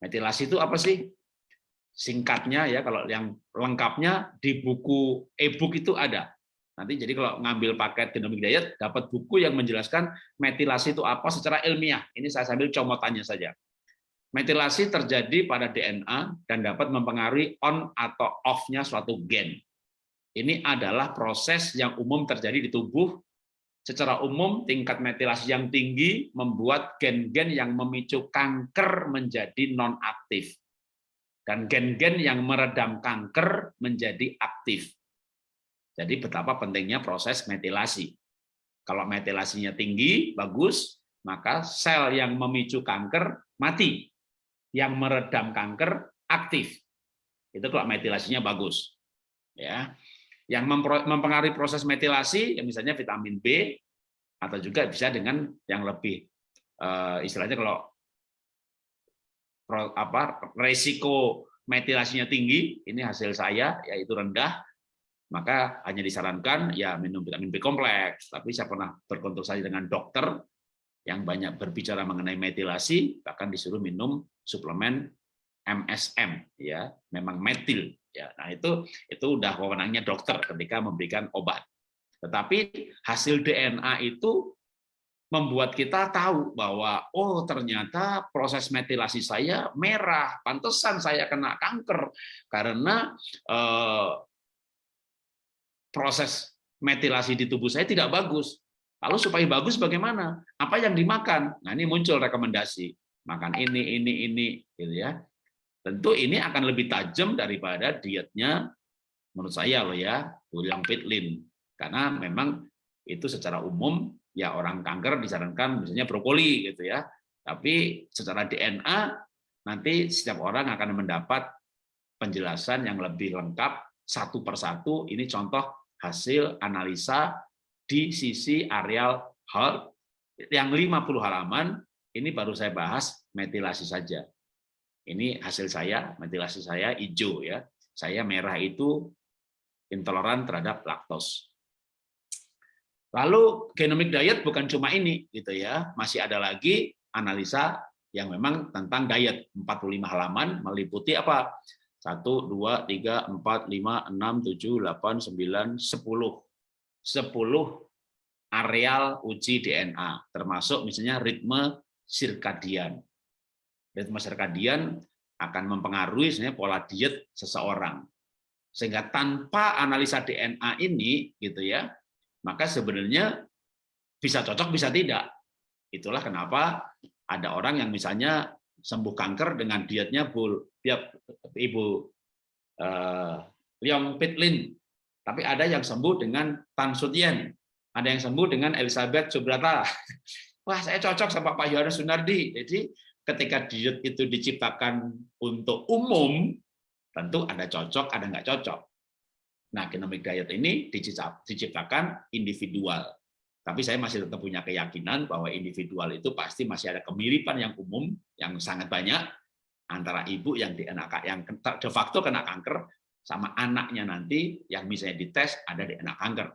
Metilasi itu apa sih? Singkatnya ya, kalau yang lengkapnya di buku e-book itu ada. Nanti jadi kalau ngambil paket genomic diet, dapat buku yang menjelaskan metilasi itu apa secara ilmiah. Ini saya sambil comotannya saja. Metilasi terjadi pada DNA dan dapat mempengaruhi on atau off-nya suatu gen. Ini adalah proses yang umum terjadi di tubuh Secara umum, tingkat metilasi yang tinggi membuat gen-gen yang memicu kanker menjadi non-aktif. Dan gen-gen yang meredam kanker menjadi aktif. Jadi betapa pentingnya proses metilasi. Kalau metilasinya tinggi, bagus, maka sel yang memicu kanker mati. Yang meredam kanker aktif. Itu kalau metilasinya bagus. Ya yang mempengaruhi proses metilasi, ya misalnya vitamin B, atau juga bisa dengan yang lebih uh, istilahnya kalau apa resiko metilasinya tinggi, ini hasil saya yaitu rendah, maka hanya disarankan ya minum vitamin B kompleks. Tapi saya pernah berkonsultasi dengan dokter yang banyak berbicara mengenai metilasi, bahkan disuruh minum suplemen MSM, ya, memang metil Ya, nah itu itu udah wewenangnya dokter ketika memberikan obat. Tetapi hasil DNA itu membuat kita tahu bahwa oh ternyata proses metilasi saya merah, pantesan saya kena kanker karena eh, proses metilasi di tubuh saya tidak bagus. Lalu supaya bagus bagaimana? Apa yang dimakan? Nah ini muncul rekomendasi makan ini, ini, ini, gitu ya. Tentu ini akan lebih tajam daripada dietnya menurut saya loh ya, William Pitlin. Karena memang itu secara umum ya orang kanker disarankan misalnya brokoli gitu ya. Tapi secara DNA nanti setiap orang akan mendapat penjelasan yang lebih lengkap satu persatu. Ini contoh hasil analisa di sisi areal health yang 50 halaman ini baru saya bahas metilasi saja. Ini hasil saya, metilasi saya hijau ya. Saya merah itu intoleran terhadap laktos. Lalu genomic diet bukan cuma ini gitu ya, masih ada lagi analisa yang memang tentang diet 45 halaman meliputi apa? Satu, dua, tiga, empat, lima, enam, tujuh, delapan, sembilan, sepuluh. Sepuluh areal uji DNA, termasuk misalnya ritme sirkadian. Ritme sirkadian akan mempengaruhi sebenarnya pola diet seseorang. Sehingga tanpa analisa DNA ini, gitu ya, maka sebenarnya bisa cocok, bisa tidak. Itulah kenapa ada orang yang misalnya sembuh kanker dengan dietnya Bu Ibu uh, Leong Pitlin. Tapi ada yang sembuh dengan Tan Sutien. Ada yang sembuh dengan Elizabeth Subrata. Wah, saya cocok sama Pak Yohanes Sunardi. Jadi ketika diet itu diciptakan untuk umum, tentu ada cocok, ada nggak cocok. Nah, genomic diet ini diciptakan individual. Tapi saya masih tetap punya keyakinan bahwa individual itu pasti masih ada kemiripan yang umum, yang sangat banyak, antara ibu yang DNA yang de facto kena kanker, sama anaknya nanti yang misalnya dites ada DNA kanker.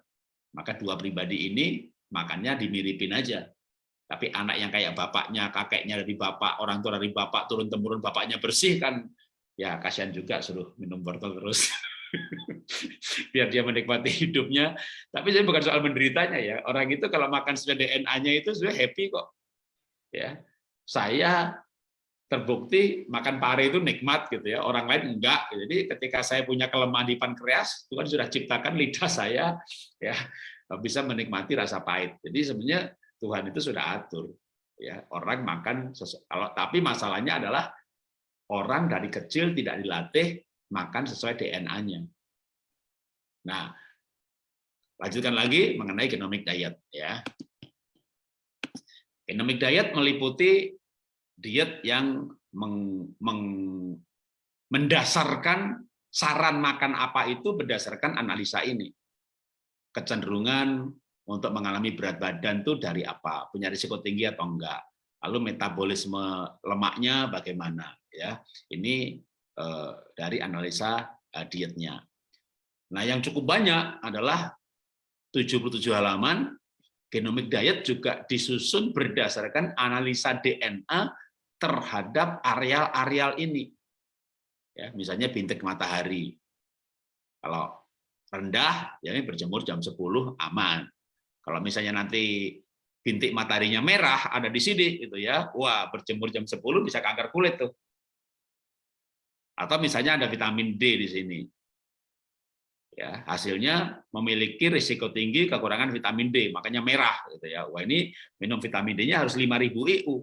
Maka dua pribadi ini makannya dimiripin aja. Tapi anak yang kayak bapaknya, kakeknya dari bapak, orang tua dari bapak, turun-temurun bapaknya bersih kan, ya kasihan juga suruh minum wortel terus. biar dia menikmati hidupnya. Tapi saya bukan soal menderitanya ya. Orang itu kalau makan sudah DNA-nya itu sudah happy kok. Ya, saya terbukti makan pare itu nikmat gitu ya. Orang lain enggak. Jadi ketika saya punya kelemahan di pankreas, Tuhan sudah ciptakan lidah saya ya bisa menikmati rasa pahit. Jadi sebenarnya Tuhan itu sudah atur. Ya, orang makan kalau tapi masalahnya adalah orang dari kecil tidak dilatih makan sesuai DNA-nya. Nah, lanjutkan lagi mengenai genomic diet ya. Genomic diet meliputi diet yang meng, meng, mendasarkan saran makan apa itu berdasarkan analisa ini. Kecenderungan untuk mengalami berat badan itu dari apa? Punya risiko tinggi atau enggak? Lalu metabolisme lemaknya bagaimana? Ya, ini Eh, dari analisa eh, dietnya. Nah, yang cukup banyak adalah 77 halaman genomic diet juga disusun berdasarkan analisa DNA terhadap areal-areal ini. Ya, misalnya bintik matahari. Kalau rendah, ya berjemur jam 10 aman. Kalau misalnya nanti bintik mataharinya merah ada di sini gitu ya. Wah, berjemur jam 10 bisa kanker kulit tuh. Atau misalnya ada vitamin D di sini. Ya, hasilnya memiliki risiko tinggi kekurangan vitamin D, makanya merah gitu ya. Wah, ini minum vitamin D-nya harus 5000 IU.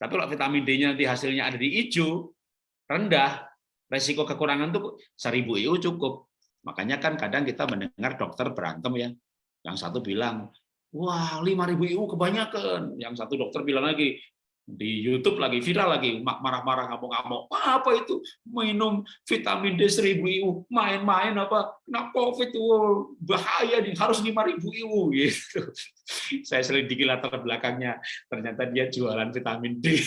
Tapi kalau vitamin D-nya nanti hasilnya ada di hijau, rendah, risiko kekurangan itu 1000 IU cukup. Makanya kan kadang kita mendengar dokter berantem ya. Yang satu bilang, wah 5000 IU kebanyakan. Yang satu dokter bilang lagi, di YouTube lagi viral lagi marah-marah ngamuk-ngamuk. Apa itu? Minum vitamin D 1000 IU main-main apa? Kena covid itu bahaya nih harus 5000 IU. Gitu. Saya selidiki latar belakangnya ternyata dia jualan vitamin D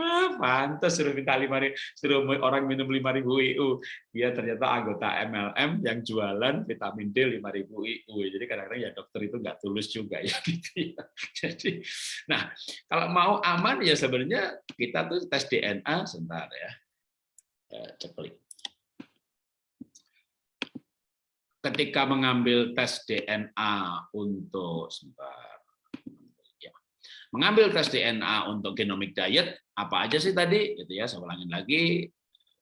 ah, pantas suruh minta lima suruh orang minum lima ribu IU dia ternyata anggota MLM yang jualan vitamin D lima ribu IU jadi kadang-kadang ya dokter itu nggak tulus juga ya gitu ya. Jadi nah kalau mau aman ya sebenarnya kita tuh tes DNA sebentar ya. Ceplik ketika mengambil tes DNA untuk sebentar mengambil tes DNA untuk genomic diet apa aja sih tadi? Gitu ya saya ulangin lagi.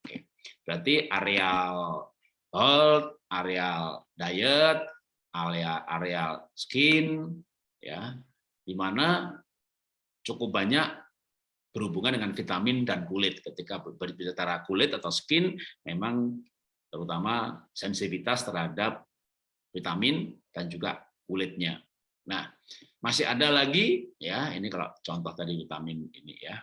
Oke berarti areal health areal diet area areal skin ya di mana cukup banyak berhubungan dengan vitamin dan kulit. Ketika berbicara kulit atau skin memang terutama sensitivitas terhadap vitamin dan juga kulitnya Nah, masih ada lagi ya, ini kalau contoh tadi vitamin ini ya.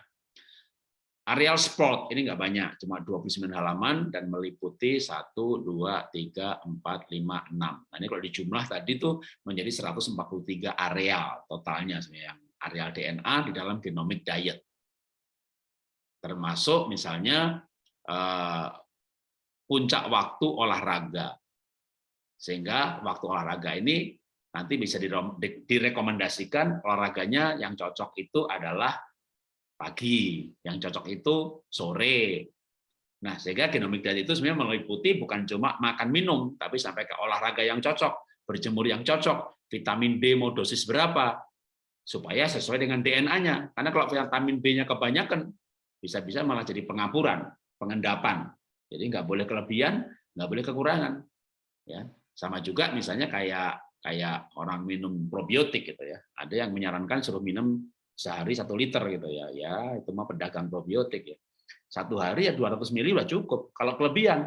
Areal sport ini enggak banyak, cuma 29 halaman dan meliputi 1 2 3 4 5 6. Nah, ini kalau dijumlah tadi tuh menjadi 143 areal totalnya sebenarnya yang areal DNA di dalam genomic diet. Termasuk misalnya eh, puncak waktu olahraga. Sehingga waktu olahraga ini nanti bisa direkomendasikan olahraganya yang cocok itu adalah pagi, yang cocok itu sore. Nah, sehingga genomic diet itu sebenarnya meliputi bukan cuma makan minum, tapi sampai ke olahraga yang cocok, berjemur yang cocok, vitamin D mau dosis berapa, supaya sesuai dengan DNA-nya. Karena kalau vitamin B-nya kebanyakan, bisa-bisa malah jadi pengapuran, pengendapan. Jadi nggak boleh kelebihan, nggak boleh kekurangan. Ya, sama juga misalnya kayak kayak orang minum probiotik gitu ya. Ada yang menyarankan suruh minum sehari satu liter gitu ya. Ya itu mah pedagang probiotik ya. Satu hari ya 200 mili udah cukup. Kalau kelebihan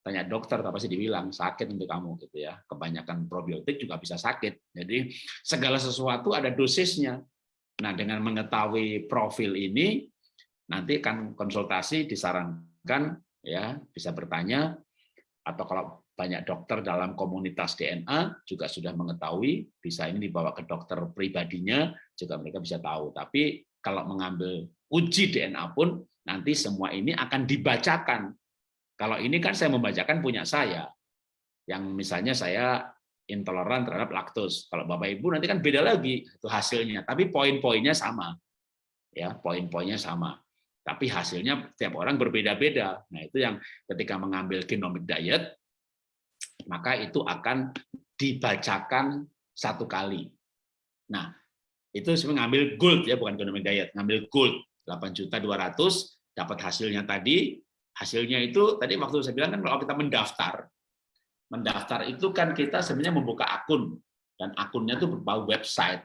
tanya dokter apa sih dibilang sakit untuk kamu gitu ya. Kebanyakan probiotik juga bisa sakit. Jadi segala sesuatu ada dosisnya. Nah dengan mengetahui profil ini nanti kan konsultasi disarankan ya bisa bertanya. Atau kalau banyak dokter dalam komunitas DNA juga sudah mengetahui, bisa ini dibawa ke dokter pribadinya, juga mereka bisa tahu. Tapi kalau mengambil uji DNA pun, nanti semua ini akan dibacakan. Kalau ini kan saya membacakan punya saya, yang misalnya saya intoleran terhadap laktos. Kalau Bapak Ibu nanti kan beda lagi itu hasilnya, tapi poin-poinnya sama. Ya, poin-poinnya sama. Tapi hasilnya tiap orang berbeda-beda. Nah, itu yang ketika mengambil genomic diet maka itu akan dibacakan satu kali. Nah, itu sebenarnya ngambil gold ya, bukan ekonomi diet, ngambil gold 8 juta 200 dapat hasilnya tadi. Hasilnya itu tadi waktu saya bilang kan kalau kita mendaftar, mendaftar itu kan kita sebenarnya membuka akun dan akunnya itu berbau website.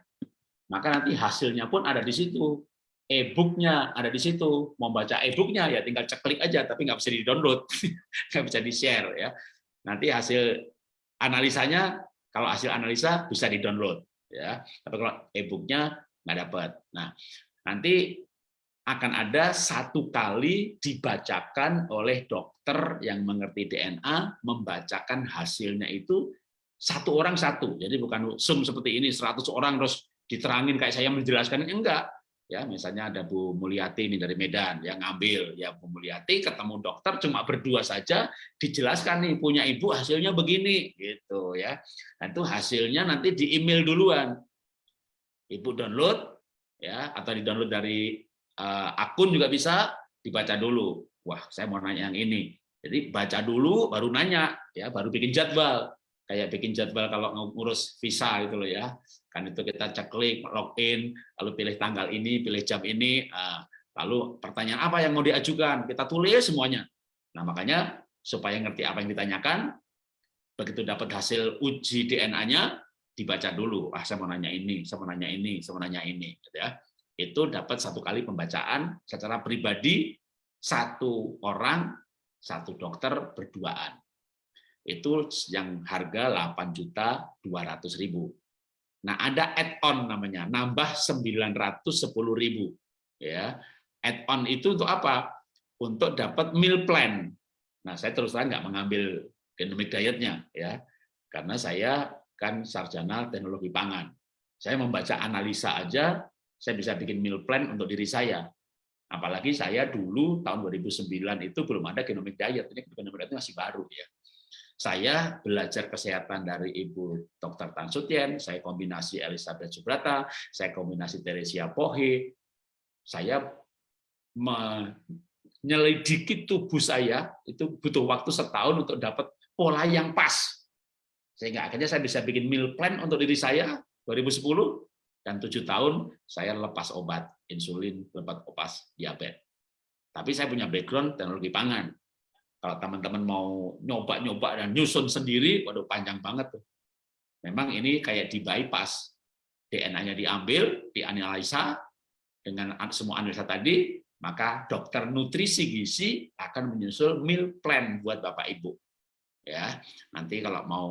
Maka nanti hasilnya pun ada di situ. E-booknya ada di situ. Mau baca e-booknya ya tinggal ceklik aja, tapi nggak bisa di-download, nggak bisa di-share ya. Nanti hasil analisanya kalau hasil analisa bisa di-download ya. Tapi kalau e-booknya nggak dapat. Nah, nanti akan ada satu kali dibacakan oleh dokter yang mengerti DNA membacakan hasilnya itu satu orang satu. Jadi bukan sum seperti ini 100 orang terus diterangin kayak saya menjelaskan enggak ya misalnya ada Bu Mulyati ini dari Medan yang ngambil. Ya Bu Mulyati ketemu dokter cuma berdua saja dijelaskan nih punya ibu hasilnya begini gitu ya. Dan itu hasilnya nanti di email duluan. Ibu download ya atau di download dari uh, akun juga bisa dibaca dulu. Wah saya mau nanya yang ini. Jadi baca dulu baru nanya ya baru bikin jadwal kayak bikin jadwal kalau ngurus visa gitu loh ya. Kan itu kita ceklik, login, lalu pilih tanggal ini, pilih jam ini, ah, lalu pertanyaan apa yang mau diajukan, kita tulis semuanya. Nah, makanya supaya ngerti apa yang ditanyakan, begitu dapat hasil uji DNA-nya, dibaca dulu. Ah, saya mau nanya ini, saya mau nanya ini, saya mau nanya ini, gitu ya. Itu dapat satu kali pembacaan secara pribadi satu orang, satu dokter berduaan itu yang harga 8 juta 200 ribu. Nah ada add-on namanya, nambah 910 ribu. Ya, add-on itu untuk apa? Untuk dapat meal plan. Nah saya terus terang nggak mengambil genomic dietnya, ya, karena saya kan sarjana teknologi pangan. Saya membaca analisa aja, saya bisa bikin meal plan untuk diri saya. Apalagi saya dulu tahun 2009 itu belum ada genomic diet, ini genomic diet masih baru ya saya belajar kesehatan dari Ibu Dr. Tan Sutien, saya kombinasi Elizabeth Subrata, saya kombinasi Teresia Pohe, saya menyelidiki tubuh saya itu butuh waktu setahun untuk dapat pola yang pas. Sehingga akhirnya saya bisa bikin meal plan untuk diri saya 2010 dan tujuh tahun saya lepas obat insulin, lepas obat diabetes. Tapi saya punya background teknologi pangan. Kalau teman-teman mau nyoba-nyoba dan nyusun sendiri, waduh panjang banget tuh. Memang ini kayak di bypass. DNA-nya diambil, dianalisa dengan semua analisa tadi, maka dokter nutrisi gizi akan menyusul meal plan buat Bapak Ibu. Ya, nanti kalau mau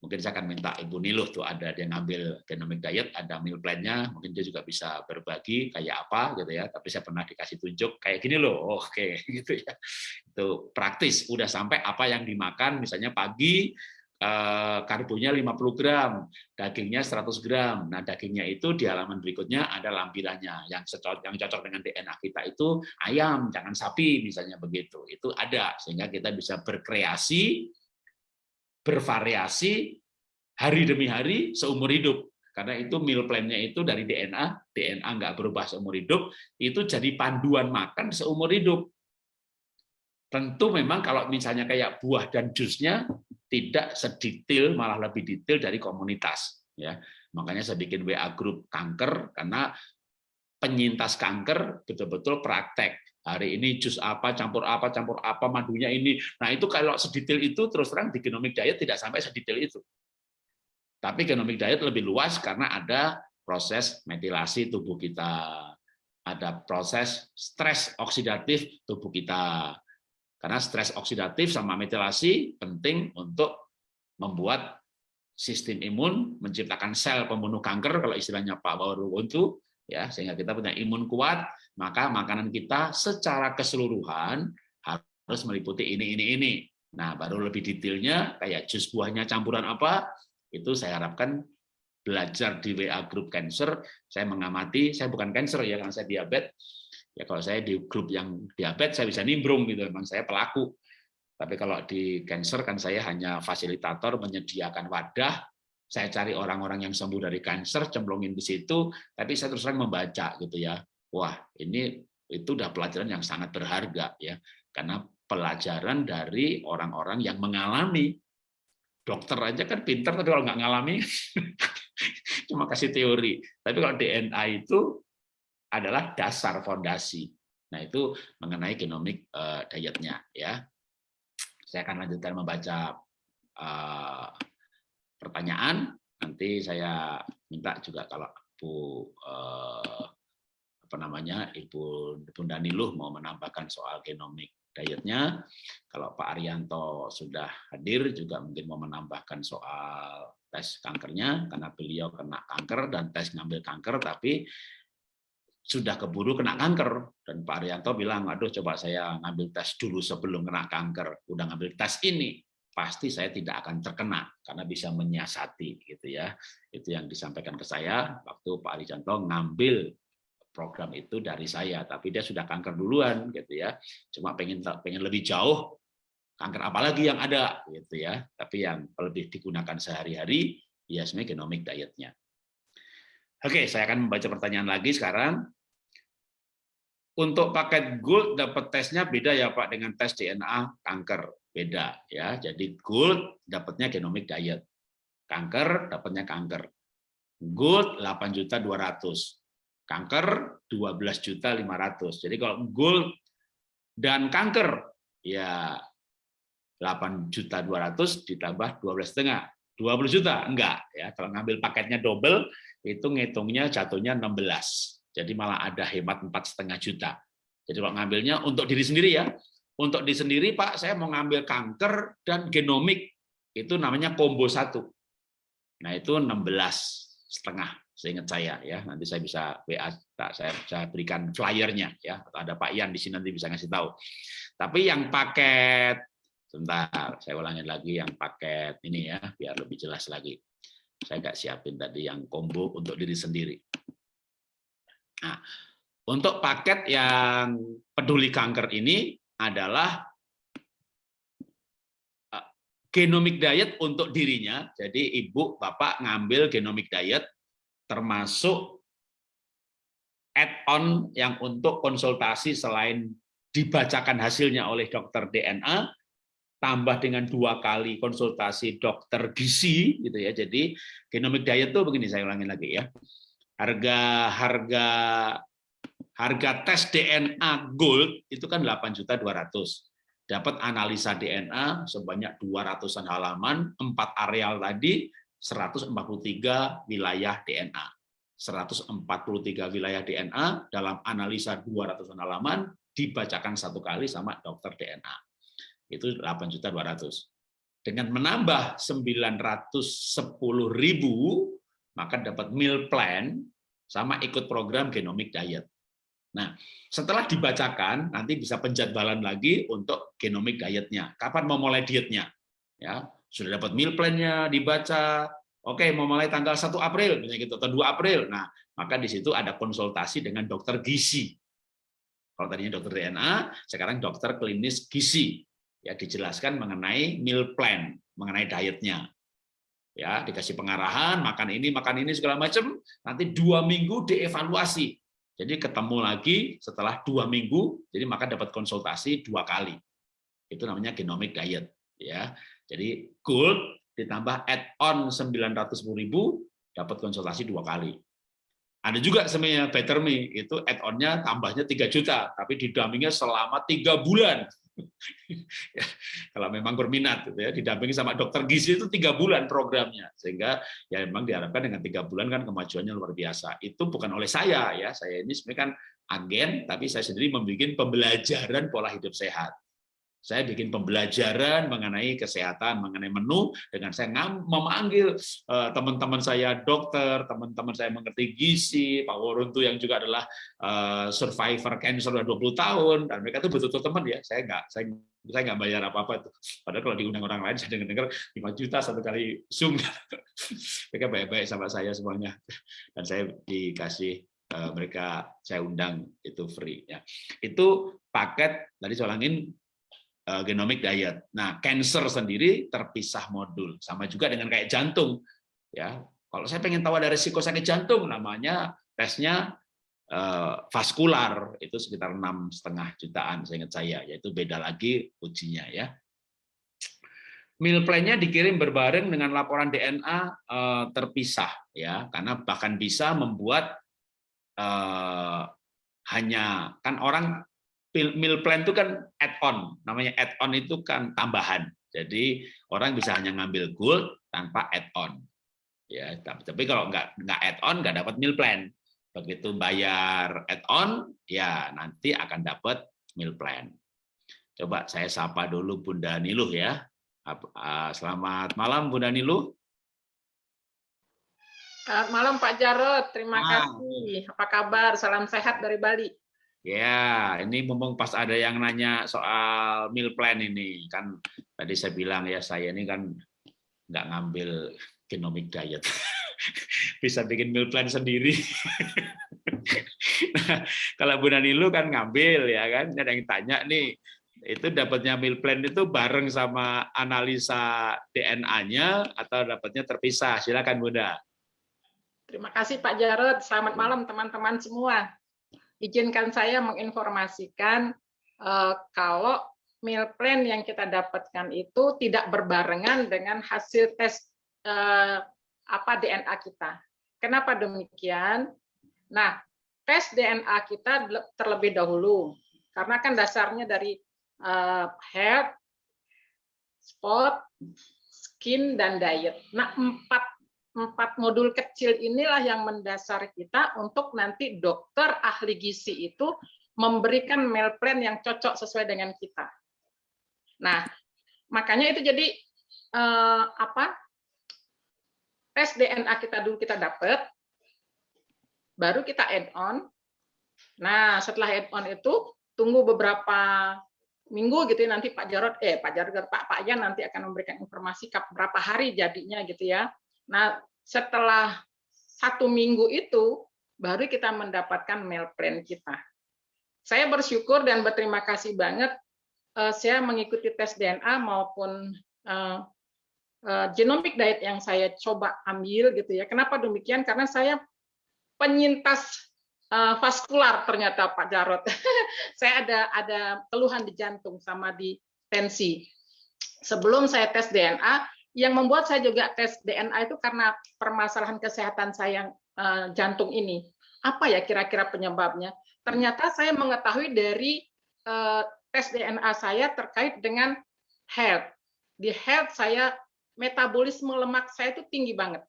mungkin saya akan minta Ibu Niluh tuh ada dia ngambil genomic diet, ada meal plan-nya, mungkin dia juga bisa berbagi kayak apa gitu ya. Tapi saya pernah dikasih tunjuk kayak gini loh, oke gitu ya. Itu praktis, udah sampai apa yang dimakan, misalnya pagi eh, karbonya 50 gram, dagingnya 100 gram. Nah, dagingnya itu di halaman berikutnya ada lampirannya. Yang cocok yang cocok dengan DNA kita itu ayam, jangan sapi misalnya begitu. Itu ada sehingga kita bisa berkreasi bervariasi hari demi hari seumur hidup. Karena itu meal plan-nya itu dari DNA, DNA nggak berubah seumur hidup, itu jadi panduan makan seumur hidup. Tentu memang kalau misalnya kayak buah dan jusnya tidak sedetail, malah lebih detail dari komunitas. Ya, makanya saya bikin WA grup kanker karena penyintas kanker betul-betul praktek. Hari ini jus apa, campur apa, campur apa, madunya ini. Nah itu kalau sedetail itu terus terang di genomic diet tidak sampai sedetail itu. Tapi genomic diet lebih luas karena ada proses metilasi tubuh kita, ada proses stres oksidatif tubuh kita, karena stres oksidatif sama metilasi penting untuk membuat sistem imun menciptakan sel pembunuh kanker kalau istilahnya Pak Bawarwuntu ya sehingga kita punya imun kuat maka makanan kita secara keseluruhan harus meliputi ini ini ini. Nah baru lebih detailnya kayak jus buahnya campuran apa itu saya harapkan belajar di WA Group Cancer. Saya mengamati saya bukan cancer ya karena saya diabetes. Ya kalau saya di grup yang diabetes saya bisa nimbrung gitu, memang saya pelaku. Tapi kalau di cancer kan saya hanya fasilitator menyediakan wadah, saya cari orang-orang yang sembuh dari kanker, cemplungin di situ, tapi saya terus terang membaca gitu ya. Wah, ini itu udah pelajaran yang sangat berharga ya. Karena pelajaran dari orang-orang yang mengalami dokter aja kan pinter tapi kalau nggak ngalami cuma kasih teori. Tapi kalau DNA itu adalah dasar fondasi. Nah, itu mengenai genomik uh, dietnya ya. Saya akan lanjutkan membaca uh, pertanyaan. Nanti saya minta juga kalau Bu uh, apa namanya Ibu Bunda Niluh mau menambahkan soal genomik dietnya. Kalau Pak Arianto sudah hadir juga mungkin mau menambahkan soal tes kankernya karena beliau kena kanker dan tes ngambil kanker tapi sudah keburu kena kanker dan Pak Arianto bilang aduh coba saya ngambil tes dulu sebelum kena kanker udah ngambil tes ini pasti saya tidak akan terkena karena bisa menyiasati gitu ya. Itu yang disampaikan ke saya waktu Pak Arianto ngambil program itu dari saya tapi dia sudah kanker duluan gitu ya. Cuma pengen pengen lebih jauh kanker apalagi yang ada gitu ya. Tapi yang lebih digunakan sehari-hari ya sebenarnya genomic dietnya. Oke, saya akan membaca pertanyaan lagi sekarang. Untuk paket gold dapat tesnya beda ya Pak dengan tes DNA kanker beda ya. Jadi gold dapatnya genomic diet. Kanker dapatnya kanker. Gold 8 juta 200. Kanker 12 juta 500. Jadi kalau gold dan kanker ya 8 juta 200 ditambah 12 setengah 20 juta enggak ya kalau ngambil paketnya double itu ngitungnya jatuhnya 16 jadi malah ada hemat empat setengah juta. Jadi kalau ngambilnya untuk diri sendiri ya, untuk diri sendiri Pak, saya mau ngambil kanker dan genomik itu namanya combo satu. Nah itu 16 setengah seingat saya ya. Nanti saya bisa WA, saya bisa berikan flyernya ya. Ada Pak Ian di sini nanti bisa ngasih tahu. Tapi yang paket sebentar, saya ulangin lagi yang paket ini ya, biar lebih jelas lagi. Saya nggak siapin tadi yang combo untuk diri sendiri. Nah, untuk paket yang peduli kanker ini adalah eh, genomic diet untuk dirinya. Jadi ibu, bapak ngambil genomic diet termasuk add-on yang untuk konsultasi selain dibacakan hasilnya oleh dokter DNA, tambah dengan dua kali konsultasi dokter gizi gitu ya. Jadi genomic diet itu begini saya ulangin lagi ya harga harga harga tes DNA gold itu kan 8 juta 200 dapat analisa DNA sebanyak 200-an halaman, 4 areal tadi 143 wilayah DNA. 143 wilayah DNA dalam analisa 200 halaman dibacakan satu kali sama dokter DNA. Itu 8 juta 200. Dengan menambah 910 ribu maka dapat meal plan sama ikut program genomic diet. Nah, setelah dibacakan nanti bisa penjadwalan lagi untuk genomic dietnya. Kapan mau mulai dietnya? Ya, sudah dapat meal plan-nya dibaca. Oke, mau mulai tanggal 1 April misalnya gitu atau 2 April. Nah, maka di situ ada konsultasi dengan dokter gizi. Kalau tadinya dokter DNA, sekarang dokter klinis gizi. Ya dijelaskan mengenai meal plan, mengenai dietnya. ya dikasih pengarahan makan ini makan ini segala macam nanti dua minggu dievaluasi jadi ketemu lagi setelah dua minggu jadi maka dapat konsultasi dua kali. Itu namanya genomic diet ya. Jadi gold ditambah add-on 910.000 dapat konsultasi dua kali. Ada juga sebenarnya Better Me itu add-onnya tambahnya 3 juta tapi didampingi selama tiga bulan ya, kalau memang berminat gitu ya didampingi sama dokter gizi itu tiga bulan programnya. Sehingga ya memang diharapkan dengan tiga bulan kan kemajuannya luar biasa. Itu bukan oleh saya ya saya ini sebenarnya kan agen tapi saya sendiri membuat pembelajaran pola hidup sehat saya bikin pembelajaran mengenai kesehatan, mengenai menu, dengan saya memanggil eh, teman-teman saya dokter, teman-teman saya mengerti gizi, Pak Woruntu yang juga adalah eh, survivor cancer sudah 20 tahun, dan mereka itu betul-betul teman ya. Saya nggak, saya saya nggak bayar apa-apa itu. Padahal kalau diundang orang lain saya dengar-dengar 5 juta satu kali Zoom. mereka baik-baik sama saya semuanya. Dan saya dikasih eh, mereka saya undang itu free ya. Itu paket tadi saya ulangin genomic diet. Nah, cancer sendiri terpisah modul, sama juga dengan kayak jantung. Ya, kalau saya pengen tahu ada risiko sakit jantung, namanya tesnya eh, vaskular itu sekitar enam setengah jutaan, saya ingat saya, yaitu beda lagi ujinya ya. Meal plan-nya dikirim berbareng dengan laporan DNA eh, terpisah ya, karena bahkan bisa membuat eh, hanya kan orang meal plan itu kan add-on, namanya add-on itu kan tambahan. Jadi orang bisa hanya ngambil gold tanpa add-on. Ya, tapi kalau nggak nggak add-on nggak dapat meal plan. Begitu bayar add-on, ya nanti akan dapat meal plan. Coba saya sapa dulu Bunda Niluh ya. Selamat malam Bunda Niluh. Selamat malam Pak Jarot, terima ah. kasih. Apa kabar? Salam sehat dari Bali. Ya, ini mumpung pas ada yang nanya soal meal plan ini, kan tadi saya bilang ya saya ini kan nggak ngambil genomic diet, bisa bikin meal plan sendiri. nah, kalau Bu Nanilu kan ngambil ya kan, ada yang tanya nih, itu dapatnya meal plan itu bareng sama analisa DNA-nya atau dapatnya terpisah? Silakan Bunda. Terima kasih Pak Jarod. Selamat malam teman-teman semua izinkan saya menginformasikan uh, kalau meal plan yang kita dapatkan itu tidak berbarengan dengan hasil tes uh, apa DNA kita. Kenapa demikian? Nah, tes DNA kita terlebih dahulu karena kan dasarnya dari uh, head, spot, skin dan diet. Nah, empat empat modul kecil inilah yang mendasar kita untuk nanti dokter ahli gizi itu memberikan meal plan yang cocok sesuai dengan kita. Nah, makanya itu jadi eh, apa? Tes DNA kita dulu kita dapat, baru kita add on. Nah, setelah add on itu tunggu beberapa minggu gitu ya nanti Pak Jarod eh Pak Jarod Pak Pak Yan nanti akan memberikan informasi berapa hari jadinya gitu ya. Nah, setelah satu minggu itu, baru kita mendapatkan meal plan kita. Saya bersyukur dan berterima kasih banget eh, saya mengikuti tes DNA maupun uh, uh, genomic diet yang saya coba ambil gitu ya. Kenapa demikian? Karena saya penyintas vaskular ternyata Pak Jarot. saya ada ada keluhan di jantung sama di tensi. Sebelum saya tes DNA, yang membuat saya juga tes DNA itu karena permasalahan kesehatan saya uh, jantung ini. Apa ya kira-kira penyebabnya? Ternyata saya mengetahui dari uh, tes DNA saya terkait dengan health. Di health saya metabolisme lemak saya itu tinggi banget.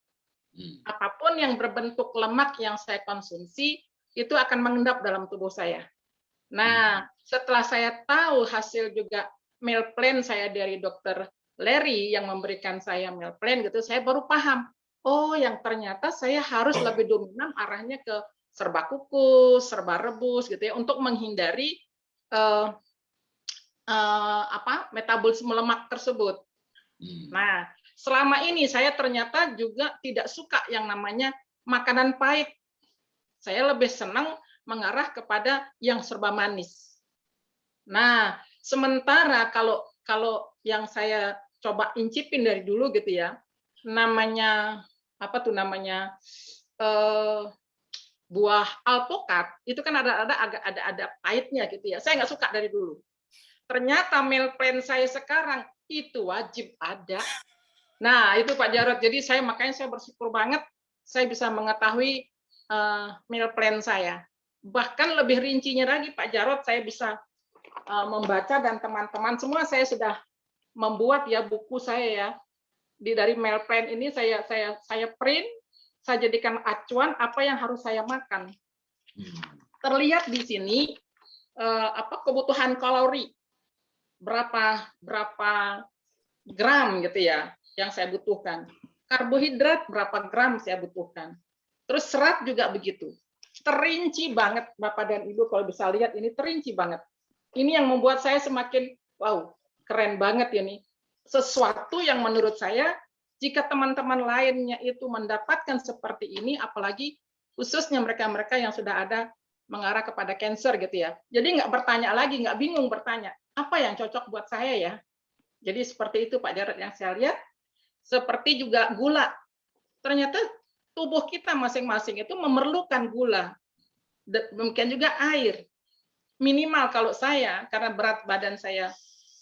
Hmm. Apa pun yang berbentuk lemak yang saya konsumsi itu akan mengendap dalam tubuh saya. Nah, hmm. setelah saya tahu hasil juga meal plan saya dari dokter Larry yang memberikan saya meal plan gitu, saya baru paham. Oh, yang ternyata saya harus lebih dominan arahnya ke serba kukus, serba rebus gitu ya untuk menghindari uh, uh, apa metabolisme lemak tersebut. Hmm. Nah, selama ini saya ternyata juga tidak suka yang namanya makanan pahit. Saya lebih senang mengarah kepada yang serba manis. Nah, sementara kalau kalau yang saya coba incipin dari dulu gitu ya. namanya apa tuh namanya eh, buah alpukat itu kan ada ada agak ada ada pahitnya gitu ya. Saya nggak suka dari dulu. Ternyata meal plan saya sekarang itu wajib ada. Nah itu Pak Jarod. Jadi saya makanya saya bersyukur banget saya bisa mengetahui uh, meal plan saya. Bahkan lebih rincinya lagi Pak Jarod saya bisa uh, membaca dan teman-teman semua saya sudah membuat ya buku saya ya di dari plan ini saya saya saya print saya jadikan acuan apa yang harus saya makan. Hmm. Terlihat di sini eh, apa kebutuhan kalori berapa berapa gram gitu ya yang saya butuhkan. Karbohidrat berapa gram saya butuhkan. Terus serat juga begitu. Terinci banget Bapak dan Ibu kalau bisa lihat ini terinci banget. Ini yang membuat saya semakin wow, keren banget ini. Sesuatu yang menurut saya jika teman-teman lainnya itu mendapatkan seperti ini, apalagi khususnya mereka-mereka yang sudah ada mengarah kepada cancer gitu ya. Jadi nggak bertanya lagi, nggak bingung bertanya, apa yang cocok buat saya ya? Jadi seperti itu Pak Jarod yang saya lihat. Seperti juga gula. Ternyata tubuh kita masing-masing itu memerlukan gula. Demikian juga air. Minimal kalau saya, karena berat badan saya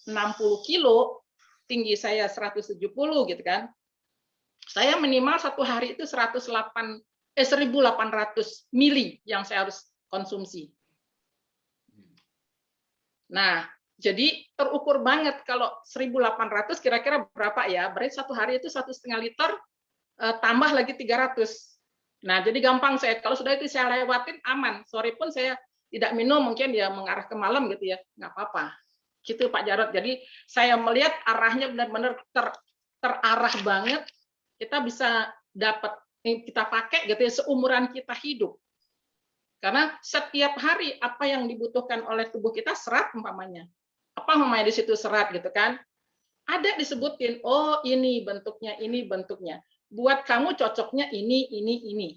60 kilo, tinggi saya 170 gitu kan, saya minimal satu hari itu 108 eh 1800 mili yang saya harus konsumsi. Nah, jadi terukur banget kalau 1800 kira-kira berapa ya? Berarti satu hari itu satu setengah liter eh, tambah lagi 300. Nah, jadi gampang saya kalau sudah itu saya lewatin aman. Sore pun saya tidak minum mungkin ya mengarah ke malam gitu ya, nggak apa-apa. Gitu Pak Jarot. Jadi saya melihat arahnya benar-benar ter, terarah banget kita bisa dapat kita pakai gitu ya seumuran kita hidup. Karena setiap hari apa yang dibutuhkan oleh tubuh kita serat umpamanya. Apa umpamanya di situ serat gitu kan? Ada disebutin, oh ini bentuknya, ini bentuknya. Buat kamu cocoknya ini, ini, ini.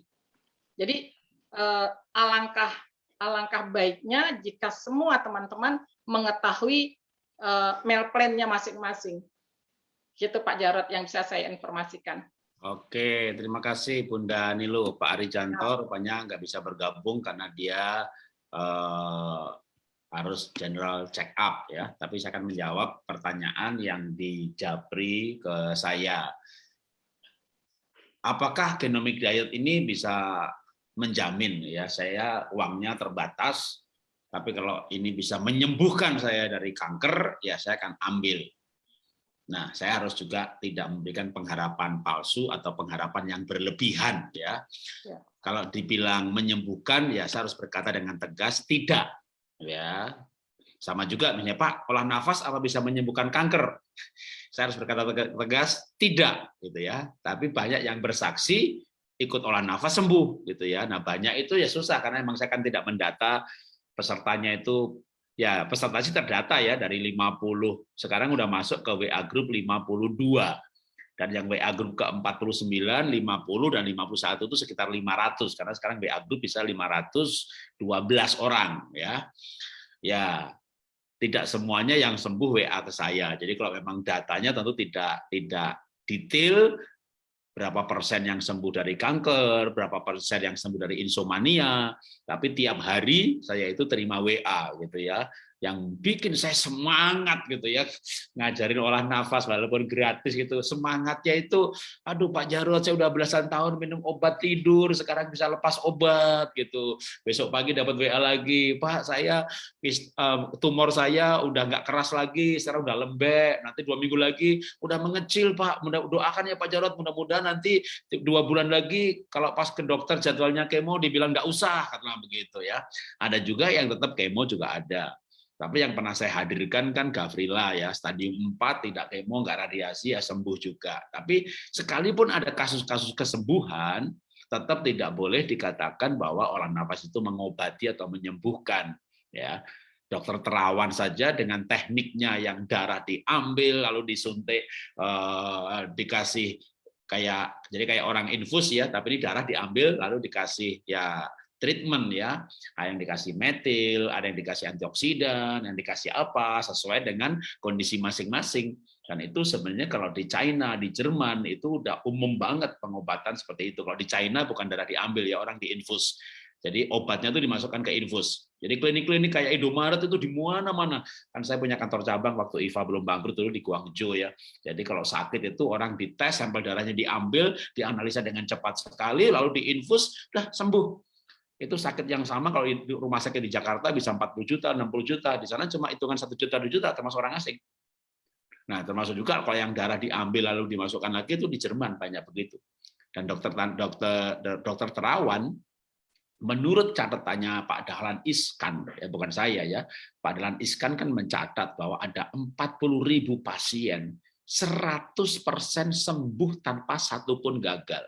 Jadi eh, alangkah alangkah baiknya jika semua teman-teman mengetahui meal plan-nya masing-masing. Gitu Pak Jarot yang bisa saya informasikan. Oke, terima kasih Bunda Nilu. Pak Ari Janto rupanya nggak bisa bergabung karena dia uh, harus general check up ya. Tapi saya akan menjawab pertanyaan yang dijabri ke saya. Apakah genomic diet ini bisa menjamin ya saya uangnya terbatas, tapi kalau ini bisa menyembuhkan saya dari kanker, ya saya akan ambil Nah, saya harus juga tidak memberikan pengharapan palsu atau pengharapan yang berlebihan ya. ya. Kalau dibilang menyembuhkan ya saya harus berkata dengan tegas tidak ya. Sama juga misalnya Pak, olah nafas apa bisa menyembuhkan kanker? Saya harus berkata tegas tidak gitu ya. Tapi banyak yang bersaksi ikut olah nafas sembuh gitu ya. Nah, banyak itu ya susah karena memang saya kan tidak mendata pesertanya itu ya peserta sih terdata ya dari 50 sekarang udah masuk ke WA group 52 dan yang WA group ke 49, 50 dan 51 itu sekitar 500 karena sekarang WA group bisa 512 orang ya. Ya, tidak semuanya yang sembuh WA ke saya. Jadi kalau memang datanya tentu tidak tidak detail berapa persen yang sembuh dari kanker, berapa persen yang sembuh dari insomnia, tapi tiap hari saya itu terima WA gitu ya yang bikin saya semangat gitu ya. Ngajarin olah nafas walaupun gratis gitu. Semangatnya itu aduh Pak Jarod saya udah belasan tahun minum obat tidur sekarang bisa lepas obat gitu. Besok pagi dapat WA lagi Pak saya tumor saya udah nggak keras lagi sekarang udah lembek nanti dua minggu lagi udah mengecil Pak. Doakan ya Pak Jarod mudah-mudahan nanti dua bulan lagi kalau pas ke dokter jadwalnya kemo dibilang nggak usah karena begitu ya. Ada juga yang tetap kemo juga ada tapi yang pernah saya hadirkan kan Gavrila ya, stadium 4 tidak kemo, nggak radiasi ya sembuh juga. Tapi sekalipun ada kasus-kasus kesembuhan, tetap tidak boleh dikatakan bahwa olah nafas itu mengobati atau menyembuhkan ya. Dokter terawan saja dengan tekniknya yang darah diambil lalu disuntik eh, dikasih kayak jadi kayak orang infus ya, tapi ini darah diambil lalu dikasih ya treatment ya. Ada yang dikasih metil, ada yang dikasih antioksidan, yang dikasih apa sesuai dengan kondisi masing-masing. Dan itu sebenarnya kalau di China, di Jerman itu udah umum banget pengobatan seperti itu. Kalau di China bukan darah diambil ya orang diinfus. Jadi obatnya itu dimasukkan ke infus. Jadi klinik-klinik kayak Indomaret itu di mana-mana. Kan saya punya kantor cabang waktu IVA belum bangkrut dulu di Guangzhou ya. Jadi kalau sakit itu orang dites, sampel darahnya diambil, dianalisa dengan cepat sekali, lalu diinfus, udah sembuh. Itu sakit yang sama kalau di rumah sakit di Jakarta bisa 40 juta, 60 juta. Di sana cuma hitungan satu juta, 2 juta termasuk orang asing. Nah, termasuk juga kalau yang darah diambil lalu dimasukkan lagi itu di Jerman banyak begitu. Dan dokter dokter dokter terawan menurut catatannya Pak Dahlan Iskan, ya bukan saya ya, Pak Dahlan Iskan kan mencatat bahwa ada 40 ribu pasien 100% sembuh tanpa satupun gagal.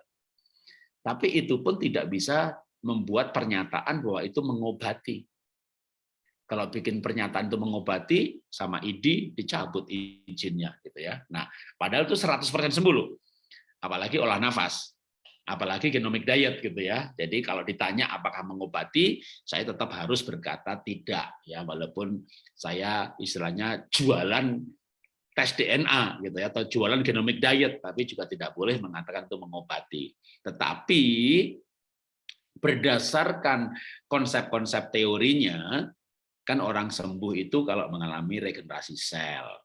Tapi itu pun tidak bisa membuat pernyataan bahwa itu mengobati. Kalau bikin pernyataan itu mengobati, sama ID dicabut izinnya, gitu ya. Nah, padahal itu 100% sembuh loh. Apalagi olah nafas apalagi genomic diet gitu ya. Jadi kalau ditanya apakah mengobati, saya tetap harus berkata tidak ya walaupun saya istilahnya jualan tes DNA gitu ya atau jualan genomic diet tapi juga tidak boleh mengatakan itu mengobati. Tetapi berdasarkan konsep-konsep teorinya kan orang sembuh itu kalau mengalami regenerasi sel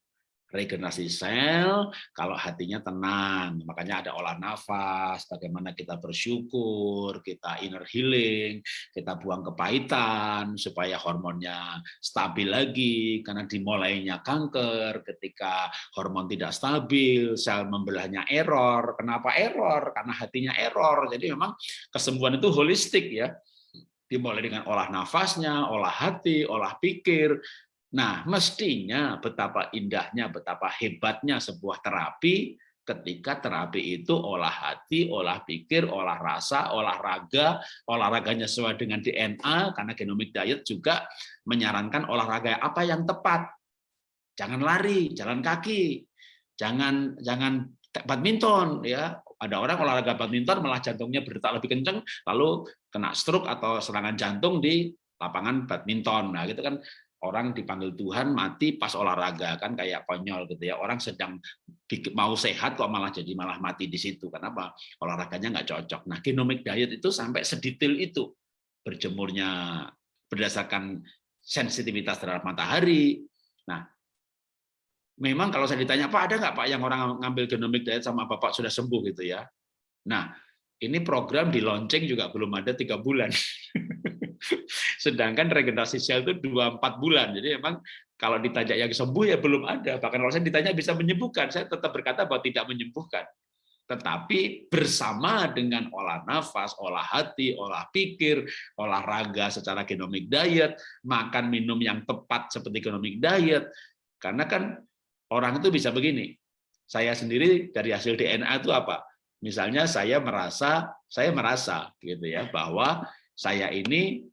regenerasi sel kalau hatinya tenang. Makanya ada olah nafas, bagaimana kita bersyukur, kita inner healing, kita buang kepahitan supaya hormonnya stabil lagi karena dimulainya kanker ketika hormon tidak stabil, sel membelahnya error. Kenapa error? Karena hatinya error. Jadi memang kesembuhan itu holistik ya dimulai dengan olah nafasnya, olah hati, olah pikir, Nah, mestinya betapa indahnya, betapa hebatnya sebuah terapi ketika terapi itu olah hati, olah pikir, olah rasa, olahraga, olahraganya sesuai dengan DNA, karena genomic diet juga menyarankan olahraga apa yang tepat. Jangan lari, jalan kaki, jangan jangan badminton ya. Ada orang olahraga badminton malah jantungnya berdetak lebih kencang, lalu kena stroke atau serangan jantung di lapangan badminton. Nah, gitu kan orang dipanggil Tuhan mati pas olahraga kan kayak konyol gitu ya. Orang sedang mau sehat kok malah jadi malah mati di situ. Kenapa? Olahraganya nggak cocok. Nah genomic diet itu sampai sedetail itu berjemurnya berdasarkan sensitivitas terhadap matahari. Nah memang kalau saya ditanya pak ada nggak pak yang orang ngambil genomic diet sama bapak sudah sembuh? gitu ya. Nah ini program di launching juga belum ada tiga bulan Sedangkan regenerasi sel itu 2-4 bulan. Jadi memang kalau ditanya yang sembuh ya belum ada. Bahkan kalau saya ditanya bisa menyembuhkan, saya tetap berkata bahwa tidak menyembuhkan. Tetapi bersama dengan olah nafas, olah hati, olah pikir, olahraga secara genomic diet, makan minum yang tepat seperti genomic diet. Karena kan orang itu bisa begini. Saya sendiri dari hasil DNA itu apa? Misalnya saya merasa, saya merasa gitu ya bahwa saya ini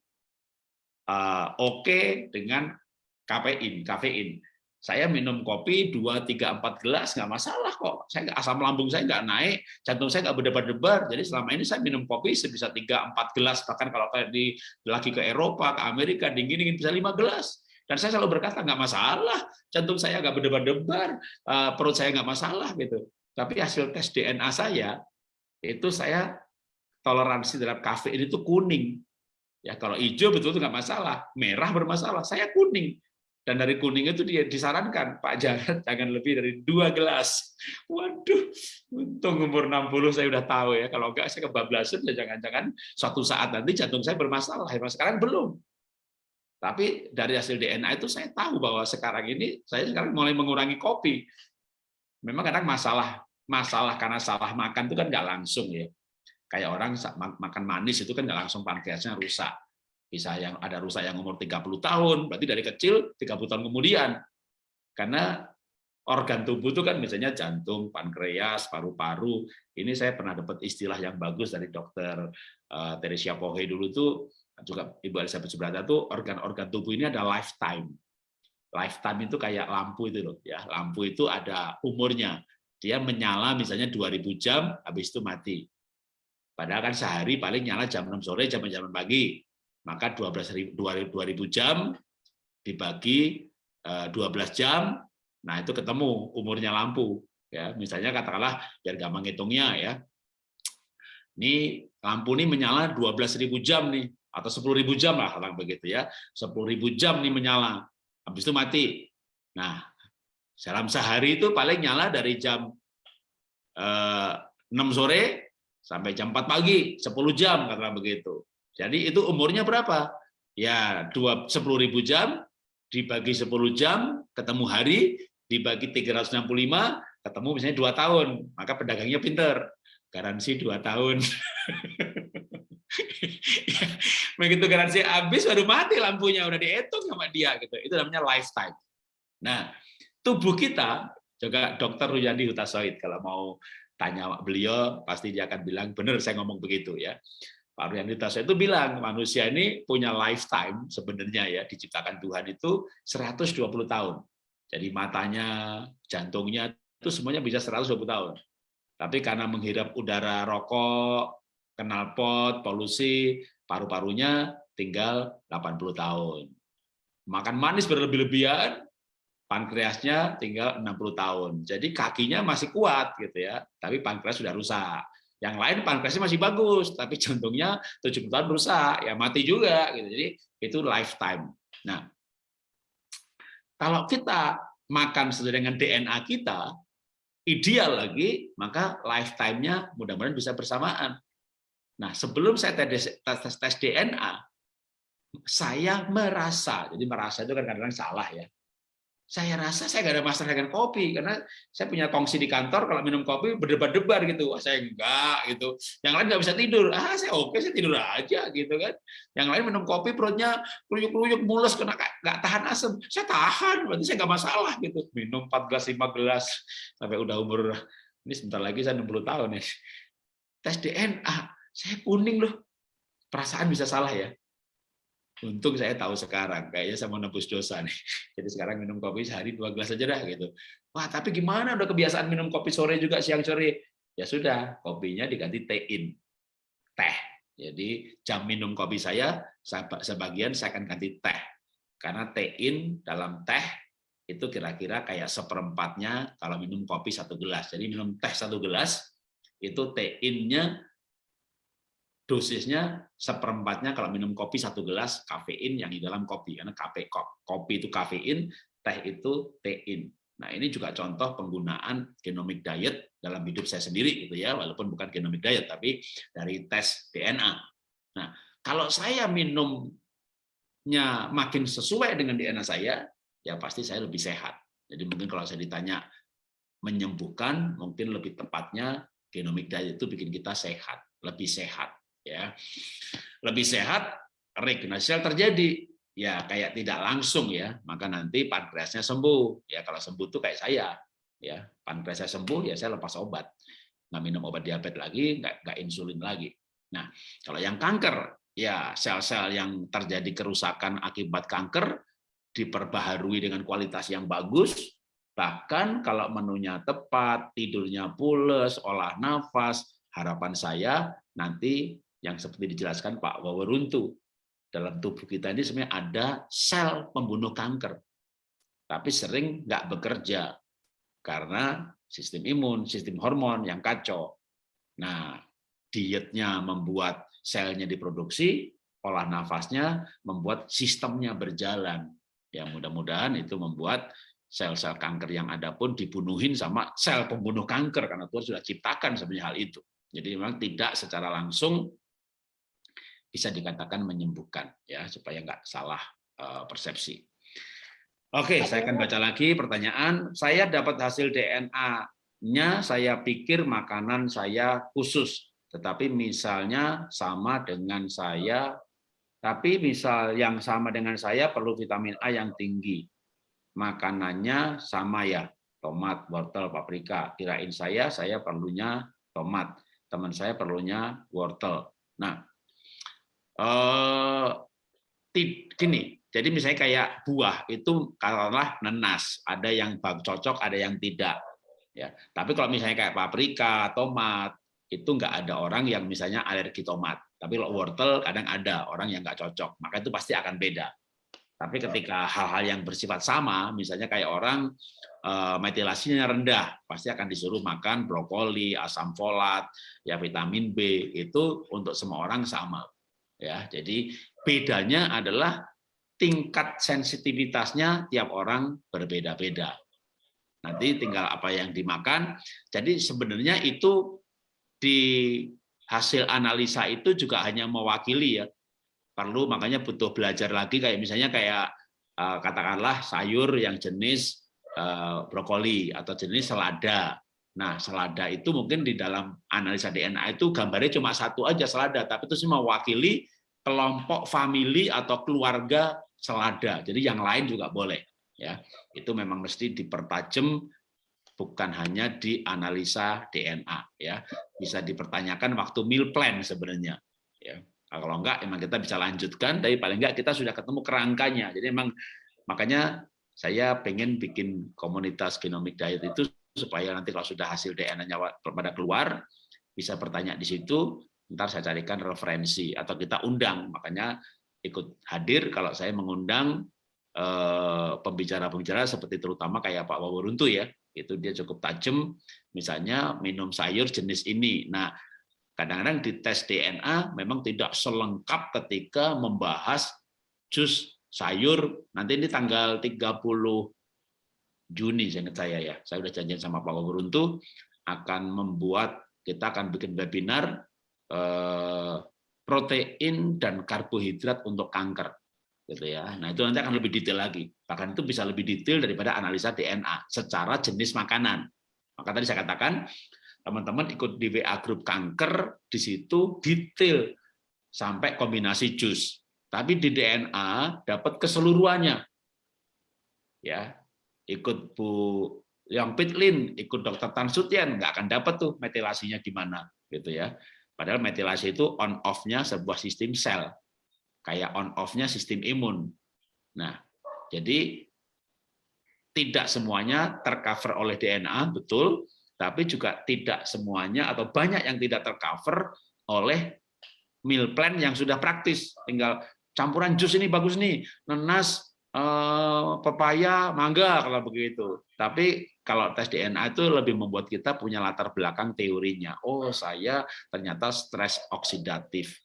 uh, oke okay dengan kafein, kafein. Saya minum kopi 2, 3, 4 gelas nggak masalah kok. Saya asam lambung saya nggak naik, jantung saya nggak berdebar-debar. Jadi selama ini saya minum kopi sebisa 3, 4 gelas. Bahkan kalau kayak di lagi ke Eropa, ke Amerika, dingin-dingin bisa 5 gelas. Dan saya selalu berkata nggak masalah, jantung saya nggak berdebar-debar, uh, perut saya nggak masalah gitu. Tapi hasil tes DNA saya itu saya toleransi terhadap kafein itu kuning. Ya kalau hijau betul itu nggak masalah, merah bermasalah. Saya kuning. Dan dari kuning itu dia disarankan, Pak jangan jangan lebih dari dua gelas. Waduh, untung umur 60 saya udah tahu ya. Kalau enggak saya kebablasan ya jangan-jangan suatu saat nanti jantung saya bermasalah. Ya, sekarang belum. Tapi dari hasil DNA itu saya tahu bahwa sekarang ini saya sekarang mulai mengurangi kopi. Memang kadang masalah masalah karena salah makan itu kan nggak langsung ya kayak orang makan manis itu kan nggak langsung pankreasnya rusak. Bisa yang ada rusak yang umur 30 tahun, berarti dari kecil 30 tahun kemudian. Karena organ tubuh itu kan misalnya jantung, pankreas, paru-paru. Ini saya pernah dapat istilah yang bagus dari dokter uh, Teresia Pohe dulu tuh juga Ibu Elizabeth Subrata tuh organ-organ tubuh ini ada lifetime. Lifetime itu kayak lampu itu loh ya. Lampu itu ada umurnya. Dia menyala misalnya 2000 jam habis itu mati. Padahal kan sehari paling nyala jam 6 sore, jam jam pagi. Maka 12 2000 jam dibagi 12 eh, jam, Nah, itu ketemu umurnya lampu. Ya, misalnya katakanlah biar gampang hitungnya ya. Ini lampu ini menyala 12.000 jam nih atau 10.000 jam lah kalau begitu ya. 10.000 jam nih menyala. Habis itu mati. Nah, dalam sehari itu paling nyala dari jam eh, 6 sore sampai jam 4 pagi, 10 jam katakan begitu. Jadi itu umurnya berapa? Ya, 10.000 jam dibagi 10 jam, ketemu hari, dibagi 365, ketemu misalnya dua tahun, maka pedagangnya pinter, garansi dua tahun. Begitu garansi habis baru mati lampunya udah dihitung sama dia gitu. Itu namanya lifetime. Nah, tubuh kita juga dokter Ruyandi Hutasoid kalau mau tanya beliau pasti dia akan bilang benar saya ngomong begitu ya. Pak Ruyandi Hutasoid itu bilang manusia ini punya lifetime sebenarnya ya diciptakan Tuhan itu 120 tahun. Jadi matanya, jantungnya itu semuanya bisa 120 tahun. Tapi karena menghirup udara rokok, knalpot, polusi, paru-parunya tinggal 80 tahun. Makan manis berlebih-lebihan, pankreasnya tinggal 60 tahun. Jadi kakinya masih kuat gitu ya, tapi pankreas sudah rusak. Yang lain pankreasnya masih bagus, tapi jantungnya 70 tahun rusak, ya mati juga gitu. Jadi itu lifetime. Nah, kalau kita makan sesuai dengan DNA kita, ideal lagi, maka lifetime-nya mudah-mudahan bisa bersamaan. Nah, sebelum saya tes, tes, tes DNA, saya merasa, jadi merasa itu kan kadang-kadang salah ya, saya rasa saya nggak ada masalah dengan kopi karena saya punya kongsi di kantor kalau minum kopi berdebar-debar gitu. Wah saya enggak gitu. Yang lain nggak bisa tidur. Ah saya oke saya tidur aja gitu kan. Yang lain minum kopi perutnya keluyuk-keluyuk mules kena nggak tahan asam saya tahan berarti saya nggak masalah gitu. Minum 4 gelas 5 gelas sampai udah umur ini sebentar lagi saya 60 tahun ya tes DNA saya kuning loh. Perasaan bisa salah ya Untung saya tahu sekarang, kayaknya saya mau nebus dosa nih. Jadi sekarang minum kopi sehari dua gelas aja dah gitu. Wah, tapi gimana udah kebiasaan minum kopi sore juga siang sore? Ya sudah, kopinya diganti tein. Teh. Jadi jam minum kopi saya sebagian saya akan ganti teh. Karena tein dalam teh itu kira-kira kayak seperempatnya kalau minum kopi satu gelas. Jadi minum teh satu gelas, itu teinnya dosisnya seperempatnya kalau minum kopi satu gelas kafein yang di dalam kopi karena kafe kopi itu kafein teh itu tein. Nah ini juga contoh penggunaan genomic diet dalam hidup saya sendiri gitu ya walaupun bukan genomic diet tapi dari tes DNA nah kalau saya minumnya makin sesuai dengan DNA saya ya pasti saya lebih sehat. Jadi mungkin kalau saya ditanya menyembuhkan mungkin lebih tepatnya genomic diet itu bikin kita sehat lebih sehat ya. Lebih sehat regenerasi sel terjadi. Ya kayak tidak langsung ya. Maka nanti pankreasnya sembuh. Ya kalau sembuh tuh kayak saya ya. Pankreasnya sembuh ya saya lepas obat. Nggak minum obat diabetes lagi nggak nggak insulin lagi. Nah kalau yang kanker ya sel-sel yang terjadi kerusakan akibat kanker diperbaharui dengan kualitas yang bagus. Bahkan kalau menunya tepat tidurnya pules olah nafas harapan saya nanti yang seperti dijelaskan Pak Waweruntu. Dalam tubuh kita ini sebenarnya ada sel pembunuh kanker, tapi sering nggak bekerja karena sistem imun, sistem hormon yang kacau. Nah, dietnya membuat selnya diproduksi, olah nafasnya membuat sistemnya berjalan. Ya mudah-mudahan itu membuat sel-sel kanker yang ada pun dibunuhin sama sel pembunuh kanker karena Tuhan sudah ciptakan sebenarnya hal itu. Jadi memang tidak secara langsung bisa dikatakan menyembuhkan ya supaya nggak salah eh, persepsi. Oke, saya akan baca lagi pertanyaan. Saya dapat hasil DNA-nya, saya pikir makanan saya khusus, tetapi misalnya sama dengan saya, tapi misal yang sama dengan saya perlu vitamin A yang tinggi. Makanannya sama ya, tomat, wortel, paprika. Kirain saya, saya perlunya tomat. Teman saya perlunya wortel. Nah, eh gini, jadi misalnya kayak buah itu katakanlah nenas, ada yang cocok, ada yang tidak. Ya, tapi kalau misalnya kayak paprika, tomat, itu nggak ada orang yang misalnya alergi tomat. Tapi kalau wortel kadang ada orang yang nggak cocok, maka itu pasti akan beda. Tapi ketika hal-hal yang bersifat sama, misalnya kayak orang uh, metilasinya rendah, pasti akan disuruh makan brokoli, asam folat, ya vitamin B itu untuk semua orang sama. Ya, jadi bedanya adalah tingkat sensitivitasnya tiap orang berbeda-beda. Nanti tinggal apa yang dimakan. Jadi sebenarnya itu di hasil analisa itu juga hanya mewakili ya perlu makanya butuh belajar lagi kayak misalnya kayak uh, katakanlah sayur yang jenis uh, brokoli atau jenis selada. Nah, selada itu mungkin di dalam analisa DNA itu gambarnya cuma satu aja selada, tapi itu semua mewakili kelompok famili atau keluarga selada. Jadi yang lain juga boleh ya. Itu memang mesti dipertajam bukan hanya di analisa DNA ya. Bisa dipertanyakan waktu meal plan sebenarnya ya. Nah, kalau enggak, emang kita bisa lanjutkan, tapi paling enggak kita sudah ketemu kerangkanya. Jadi emang makanya saya pengen bikin komunitas genomic diet itu supaya nanti kalau sudah hasil DNA-nya pada keluar, bisa bertanya di situ, ntar saya carikan referensi atau kita undang. Makanya ikut hadir kalau saya mengundang eh, pembicara-pembicara seperti terutama kayak Pak Wawuruntu ya, itu dia cukup tajam, misalnya minum sayur jenis ini. Nah, Kadang-kadang di tes DNA memang tidak selengkap ketika membahas jus sayur. Nanti ini tanggal 30 Juni saya saya ya. Saya sudah janjian sama Pak Guruntu akan membuat kita akan bikin webinar eh, protein dan karbohidrat untuk kanker gitu ya. Nah, itu nanti akan lebih detail lagi. Bahkan itu bisa lebih detail daripada analisa DNA secara jenis makanan. Maka tadi saya katakan teman-teman ikut di WA grup kanker di situ detail sampai kombinasi jus tapi di DNA dapat keseluruhannya ya ikut Bu yang Pitlin ikut dokter Tan Sutian nggak akan dapat tuh metilasinya gimana gitu ya padahal metilasi itu on off-nya sebuah sistem sel kayak on off-nya sistem imun nah jadi tidak semuanya tercover oleh DNA betul tapi juga tidak semuanya atau banyak yang tidak tercover oleh meal plan yang sudah praktis. Tinggal campuran jus ini bagus nih, nenas, eh, pepaya, mangga kalau begitu. Tapi kalau tes DNA itu lebih membuat kita punya latar belakang teorinya. Oh, saya ternyata stres oksidatif.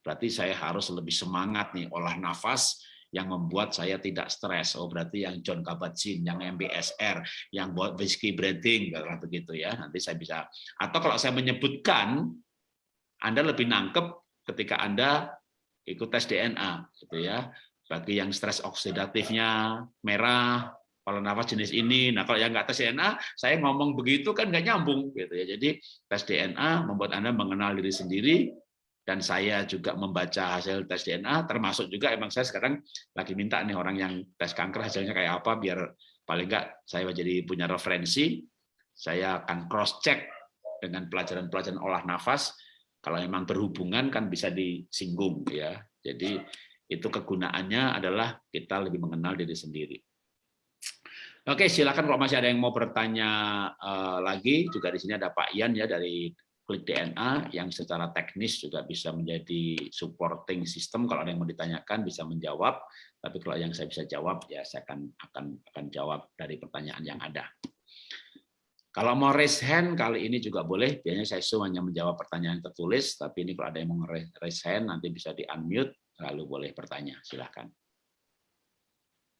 Berarti saya harus lebih semangat nih olah nafas yang membuat saya tidak stres. Oh berarti yang John Kabat-Zinn, yang MBSR, yang buat whiskey breathing, kalau begitu ya. Nanti saya bisa. Atau kalau saya menyebutkan, Anda lebih nangkep ketika Anda ikut tes DNA, gitu ya. Bagi yang stres oksidatifnya merah, kalau nafas jenis ini, nah kalau yang nggak tes DNA, saya ngomong begitu kan nggak nyambung, gitu ya. Jadi tes DNA membuat Anda mengenal diri sendiri, dan saya juga membaca hasil tes DNA termasuk juga emang saya sekarang lagi minta nih orang yang tes kanker hasilnya kayak apa biar paling enggak saya jadi punya referensi saya akan cross check dengan pelajaran-pelajaran olah nafas kalau memang berhubungan kan bisa disinggung ya jadi itu kegunaannya adalah kita lebih mengenal diri sendiri. Oke, silakan kalau masih ada yang mau bertanya uh, lagi, juga di sini ada Pak Ian ya dari klik DNA yang secara teknis juga bisa menjadi supporting system. Kalau ada yang mau ditanyakan bisa menjawab. Tapi kalau yang saya bisa jawab ya saya akan akan akan jawab dari pertanyaan yang ada. Kalau mau raise hand kali ini juga boleh. Biasanya saya suruh hanya menjawab pertanyaan tertulis tapi ini kalau ada yang mau raise hand nanti bisa di unmute lalu boleh bertanya silahkan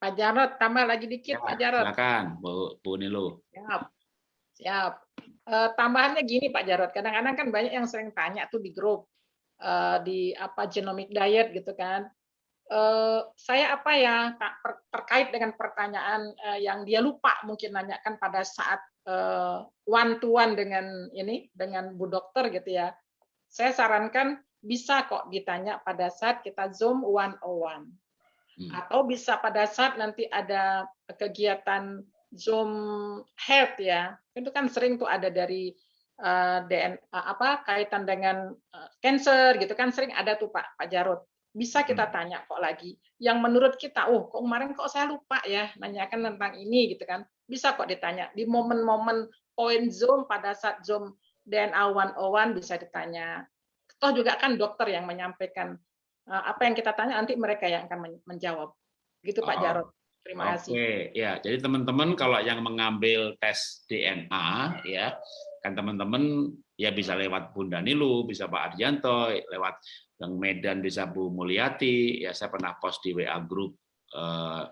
Pak Jarot tambah lagi dikit ya, Pak Jarot silakan Bu, Bu Nilu. Siap siap. Uh, tambahannya gini Pak Jarot, kadang-kadang kan banyak yang sering tanya tuh di grup uh, di apa genomic diet gitu kan. Uh, saya apa ya ter terkait dengan pertanyaan yang dia lupa mungkin nanyakan pada saat one to one dengan ini dengan Bu Dokter gitu ya. Saya sarankan bisa kok ditanya pada saat kita Zoom one on one. Hmm. Atau bisa pada saat nanti ada kegiatan Zoom Health ya, itu kan sering tuh ada dari uh, eh, DNA apa kaitan dengan uh, cancer gitu kan sering ada tuh Pak Pak Jarod. Bisa kita hmm. tanya kok lagi. Yang menurut kita, oh kok kemarin kok saya lupa ya nanyakan tentang ini gitu kan. Bisa kok ditanya di momen-momen point Zoom pada saat Zoom DNA 101 bisa ditanya. Toh juga kan dokter yang menyampaikan uh, apa yang kita tanya nanti mereka yang akan menjawab. Gitu Pak Oh, Jarod. Terima kasih. Oke, ya. Jadi teman-teman kalau yang mengambil tes DNA ya, kan teman-teman ya bisa lewat Bunda Nilu, bisa Pak Arjanto, lewat yang Medan bisa Bu Mulyati, ya saya pernah post di WA grup eh,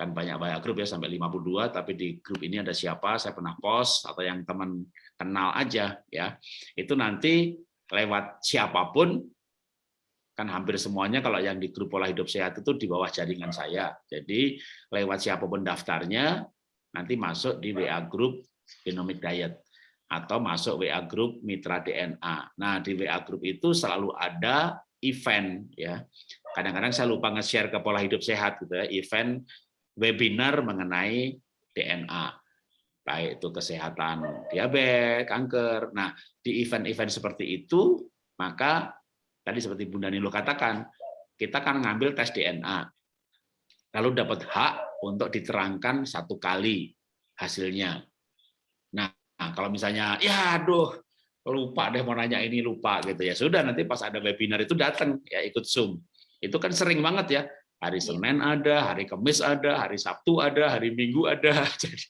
kan banyak banyak grup ya sampai 52 tapi di grup ini ada siapa saya pernah post atau yang teman kenal aja ya itu nanti lewat siapa pun kan hampir semuanya kalau yang di grup pola hidup sehat itu di bawah jaringan saya. Jadi lewat siapa pun daftarnya nanti masuk di WA grup Genomic Diet atau masuk WA grup Mitra DNA. Nah, di WA grup itu selalu ada event ya. Kadang-kadang saya lupa nge-share ke pola hidup sehat gitu ya, event webinar mengenai DNA. Baik itu kesehatan diabetes, kanker. Nah, di event-event seperti itu maka tadi seperti Bunda Nilo katakan, kita kan ngambil tes DNA, lalu dapat hak untuk diterangkan satu kali hasilnya. Nah, kalau misalnya, ya aduh, lupa deh mau nanya ini lupa gitu ya sudah nanti pas ada webinar itu datang ya ikut zoom itu kan sering banget ya hari Senin ada hari Kamis ada hari Sabtu ada hari Minggu ada jadi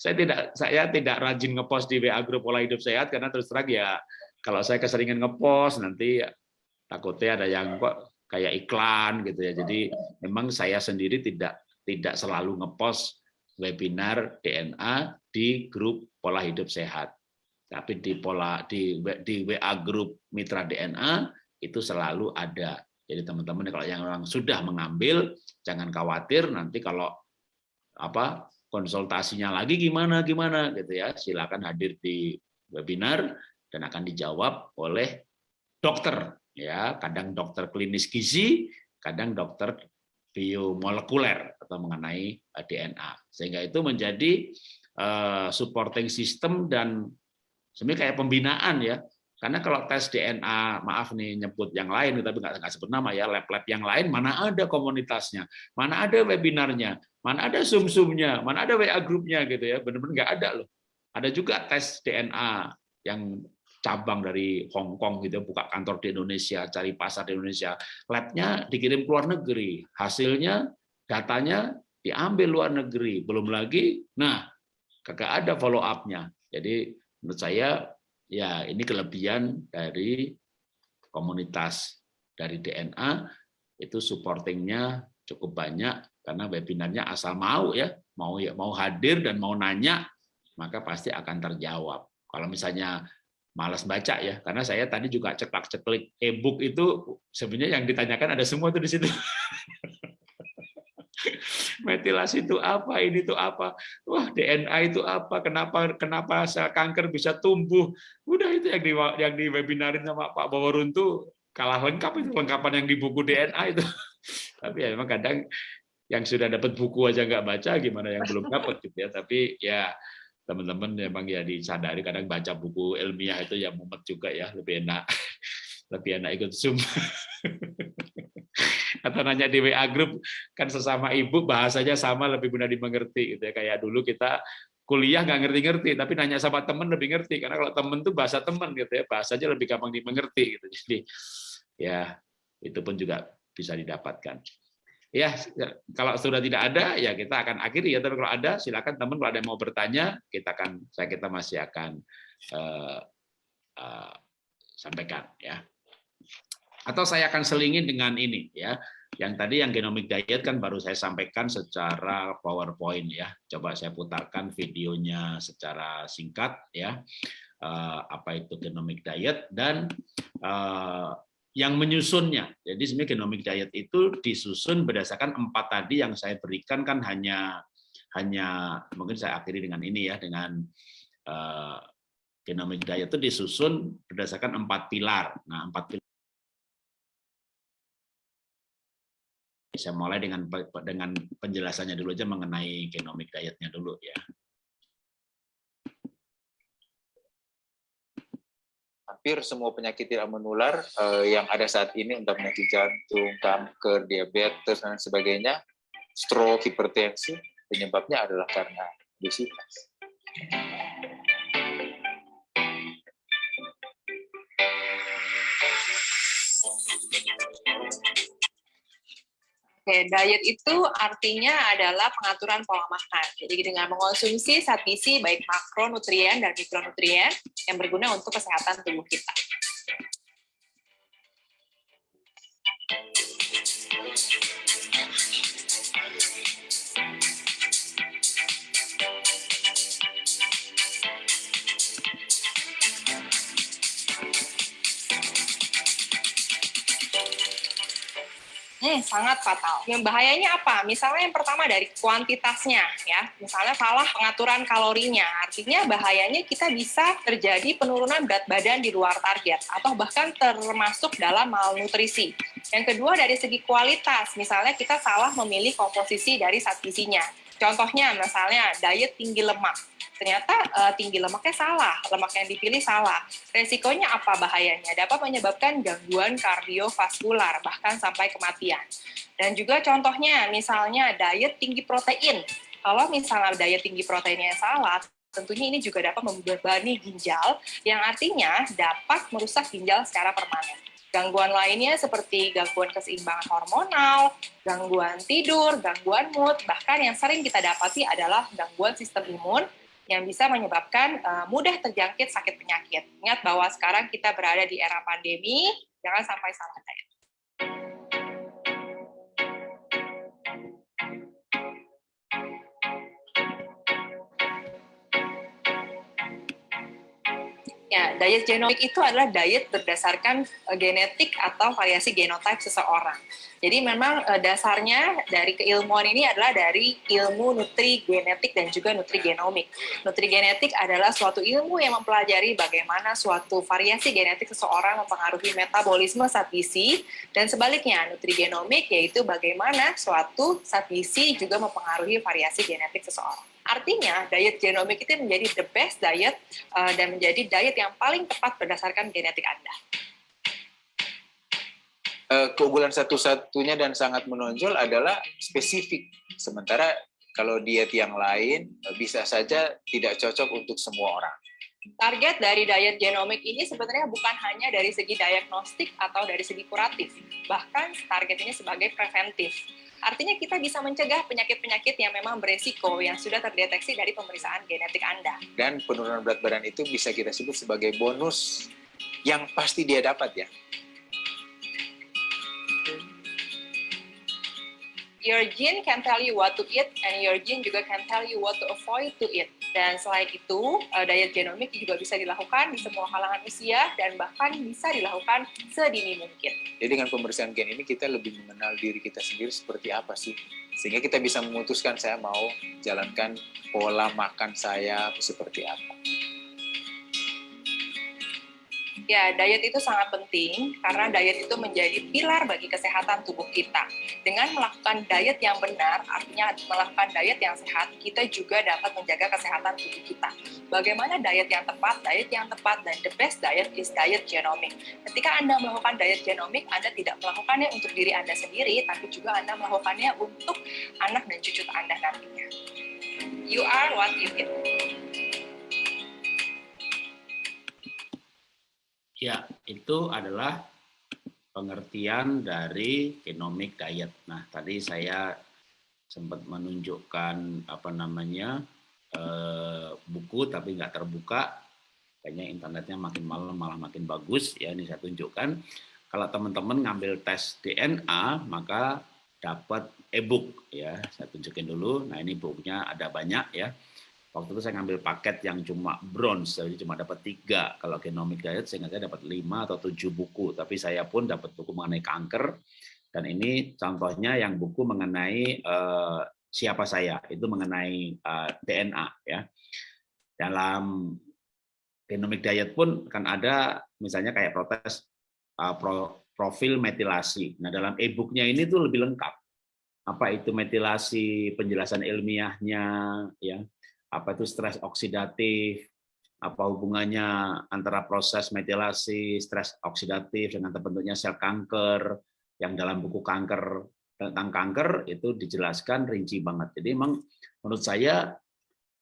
saya tidak saya tidak rajin ngepost di WA grup pola hidup sehat karena terus terang ya kalau saya keseringan ngepost nanti takutnya ada yang kok kayak iklan gitu ya. Jadi memang saya sendiri tidak tidak selalu ngepost webinar DNA di grup pola hidup sehat. Tapi di pola di di WA grup Mitra DNA itu selalu ada. Jadi teman-teman kalau yang orang sudah mengambil jangan khawatir nanti kalau apa konsultasinya lagi gimana gimana gitu ya. Silakan hadir di webinar dan akan dijawab oleh dokter ya. Kadang dokter klinis gizi kadang dokter biomolekuler atau mengenai DNA sehingga itu menjadi uh, supporting system dan sebenarnya kayak pembinaan ya karena kalau tes DNA maaf nih nyebut yang lain tapi nggak nggak sebut nama ya lab-lab yang lain mana ada komunitasnya mana ada webinarnya mana ada zoom-zoomnya mana ada WA grupnya gitu ya benar-benar nggak ada loh. Ada juga tes DNA yang cabang dari Hong Kong gitu buka kantor di Indonesia cari pasar di Indonesia. Labnya dikirim ke luar negeri hasilnya datanya diambil luar negeri belum lagi nah kagak ada follow up-nya jadi menurut saya ya ini kelebihan dari komunitas dari DNA itu supportingnya cukup banyak karena webinarnya asal mau ya mau ya mau hadir dan mau nanya maka pasti akan terjawab. Kalau misalnya malas baca ya karena saya tadi juga ceklak-ceklik e-book itu sebenarnya yang ditanyakan ada semua tuh di situ metilasi itu apa? Ini itu apa? Wah DNA itu apa? Kenapa kenapa sel kanker bisa tumbuh? Udah itu yang di yang di webinarin sama Pak Baworun tuh kalah lengkap itu lengkapan yang di buku DNA itu. Tapi ya memang kadang yang sudah dapat buku aja nggak baca gimana yang belum dapat gitu ya. Tapi ya teman-teman memang ya disadari kadang baca buku ilmiah itu ya mumet juga ya lebih enak lebih enak ikut zoom atau nanya di WA grup kan sesama ibu bahasanya sama lebih mudah dimengerti gitu ya. Kayak dulu kita kuliah nggak ngerti-ngerti tapi nanya sama temen lebih ngerti. Karena kalau temen tuh bahasa temen gitu ya bahasanya lebih gampang dimengerti gitu. Jadi ya itu pun juga bisa didapatkan. Ya kalau sudah tidak ada ya kita akan akhiri ya. Tapi kalau ada silakan teman kalau ada yang mau bertanya kita akan saya kita masih akan uh, uh, sampaikan ya atau saya akan selingin dengan ini ya yang tadi yang genomic diet kan baru saya sampaikan secara powerpoint ya coba saya putarkan videonya secara singkat ya uh, apa itu genomic diet dan uh, yang menyusunnya. Jadi sebenarnya genomic diet itu disusun berdasarkan empat tadi yang saya berikan kan hanya hanya mungkin saya akhiri dengan ini ya dengan uh, genomic diet itu disusun berdasarkan empat pilar. Nah empat pilar saya mulai dengan dengan penjelasannya dulu aja mengenai genomic dietnya dulu ya. hampir semua penyakit tidak menular uh, yang ada saat ini untuk penyakit jantung, kanker, diabetes dan sebagainya, stroke, hipertensi, penyebabnya adalah karena obesitas. Oke, diet itu artinya adalah pengaturan pola makan. Jadi dengan mengonsumsi zat gizi baik makronutrien dan mikronutrien yang berguna untuk kesehatan tubuh kita. Hmm, sangat fatal. Yang bahayanya apa? Misalnya yang pertama dari kuantitasnya, ya. Misalnya salah pengaturan kalorinya. Artinya bahayanya kita bisa terjadi penurunan berat badan di luar target atau bahkan termasuk dalam malnutrisi. Yang kedua dari segi kualitas, misalnya kita salah memilih komposisi dari zat. Contohnya misalnya diet tinggi lemak ternyata uh, tinggi lemaknya salah, lemak yang dipilih salah. Resikonya apa bahayanya? Dapat menyebabkan gangguan kardiovaskular, bahkan sampai kematian. Dan juga contohnya, misalnya diet tinggi protein. Kalau misalnya diet tinggi proteinnya salah, tentunya ini juga dapat membebani ginjal, yang artinya dapat merusak ginjal secara permanen. Gangguan lainnya seperti gangguan keseimbangan hormonal, gangguan tidur, gangguan mood, bahkan yang sering kita dapati adalah gangguan sistem imun, yang bisa menyebabkan uh, mudah terjangkit sakit penyakit. Ingat bahwa sekarang kita berada di era pandemi, jangan sampai salah diet. Ya, diet genomik itu adalah diet berdasarkan uh, genetik atau variasi genotype seseorang. Jadi memang uh, dasarnya dari keilmuan ini adalah dari ilmu nutri genetik dan juga nutri genomik. Nutri genetik adalah suatu ilmu yang mempelajari bagaimana suatu variasi genetik seseorang mempengaruhi metabolisme zat gizi dan sebaliknya nutri genomik yaitu bagaimana suatu zat gizi juga mempengaruhi variasi genetik seseorang. Artinya, diet genomik itu menjadi the best diet uh, dan menjadi diet yang paling tepat berdasarkan genetik Anda. Uh, keunggulan satu-satunya dan sangat menonjol adalah spesifik. Sementara kalau diet yang lain uh, bisa saja tidak cocok untuk semua orang. Target dari diet genomik ini sebenarnya bukan hanya dari segi diagnostik atau dari segi kuratif, bahkan target ini sebagai preventif Artinya kita bisa mencegah penyakit-penyakit yang memang beresiko yang sudah terdeteksi dari pemeriksaan genetik Anda. Dan penurunan berat badan itu bisa kita sebut sebagai bonus yang pasti dia dapat ya. Your gene can tell you what to eat and your gene juga can tell you what to avoid to eat. Dan selain itu, uh, diet genomik juga bisa dilakukan di semua kalangan usia dan bahkan bisa dilakukan sedini mungkin. Jadi dengan pemeriksaan gen ini kita lebih mengenal diri kita sendiri seperti apa sih. Sehingga kita bisa memutuskan saya mau jalankan pola makan saya seperti apa. Ya, diet itu sangat penting karena diet itu menjadi pilar bagi kesehatan tubuh kita. Dengan melakukan diet yang benar, artinya melakukan diet yang sehat, kita juga dapat menjaga kesehatan tubuh kita. Bagaimana diet yang tepat? Diet yang tepat dan the best diet is diet genomic. Ketika Anda melakukan diet genomic, Anda tidak melakukannya untuk diri Anda sendiri, tapi juga Anda melakukannya untuk anak dan cucu Anda nantinya. You are what you eat. Ya, itu adalah pengertian dari genomic diet. Nah, tadi saya sempat menunjukkan apa namanya eh, buku tapi nggak terbuka. Kayaknya internetnya makin malam malah makin bagus. Ya, ini saya tunjukkan. Kalau teman-teman ngambil tes DNA, maka dapat e-book ya. Saya tunjukin dulu. Nah, ini bukunya ada banyak ya Waktu itu saya ngambil paket yang cuma bronze, jadi cuma dapat tiga. Kalau genomic diet, saya saya dapat lima atau tujuh buku. Tapi saya pun dapat buku mengenai kanker. Dan ini contohnya yang buku mengenai uh, siapa saya, itu mengenai uh, eh, DNA. ya. Dalam genomic diet pun kan ada misalnya kayak protes uh, pro, profil metilasi. Nah dalam e-booknya ini tuh lebih lengkap. Apa itu metilasi, penjelasan ilmiahnya, ya apa itu stres oksidatif, apa hubungannya antara proses metilasi, stres oksidatif dengan terbentuknya sel kanker, yang dalam buku kanker tentang kanker itu dijelaskan rinci banget. Jadi memang menurut saya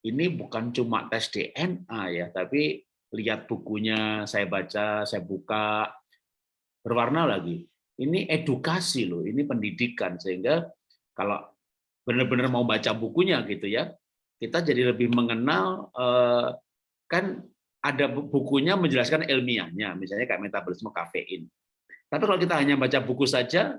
ini bukan cuma tes DNA ya, tapi lihat bukunya, saya baca, saya buka, berwarna lagi. ini edukasi loh, ini pendidikan sehingga kalau benar-benar mau baca bukunya gitu ya, kita jadi lebih mengenal eh, kan ada bukunya menjelaskan ilmiahnya, misalnya kayak metabolisme kafein. Tapi kalau kita hanya baca buku saja,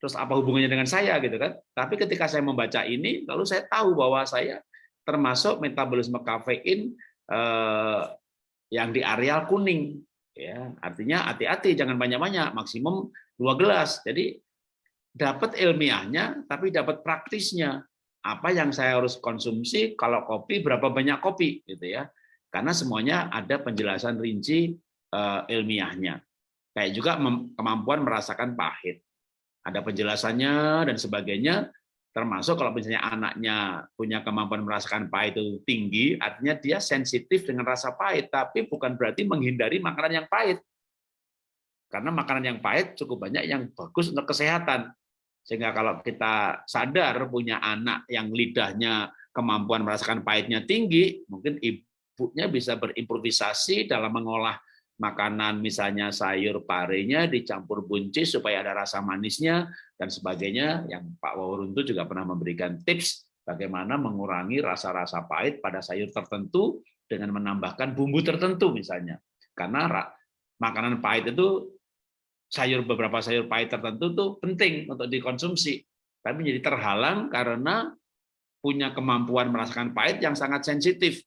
terus apa hubungannya dengan saya gitu kan? Tapi ketika saya membaca ini, lalu saya tahu bahwa saya termasuk metabolisme kafein eh, yang di areal kuning ya artinya hati-hati jangan banyak-banyak maksimum dua gelas jadi dapat ilmiahnya tapi dapat praktisnya apa yang saya harus konsumsi kalau kopi berapa banyak kopi gitu ya karena semuanya ada penjelasan rinci uh, ilmiahnya kayak juga kemampuan merasakan pahit ada penjelasannya dan sebagainya termasuk kalau misalnya anaknya punya kemampuan merasakan pahit itu tinggi, artinya dia sensitif dengan rasa pahit, tapi bukan berarti menghindari makanan yang pahit. Karena makanan yang pahit cukup banyak yang bagus untuk kesehatan. Sehingga kalau kita sadar punya anak yang lidahnya kemampuan merasakan pahitnya tinggi, mungkin ibunya bisa berimprovisasi dalam mengolah makanan misalnya sayur parenya dicampur buncis supaya ada rasa manisnya dan sebagainya. Yang Pak Wawuruntu juga pernah memberikan tips bagaimana mengurangi rasa-rasa pahit pada sayur tertentu dengan menambahkan bumbu tertentu misalnya. Karena makanan pahit itu sayur beberapa sayur pahit tertentu tuh penting untuk dikonsumsi. Tapi menjadi terhalang karena punya kemampuan merasakan pahit yang sangat sensitif.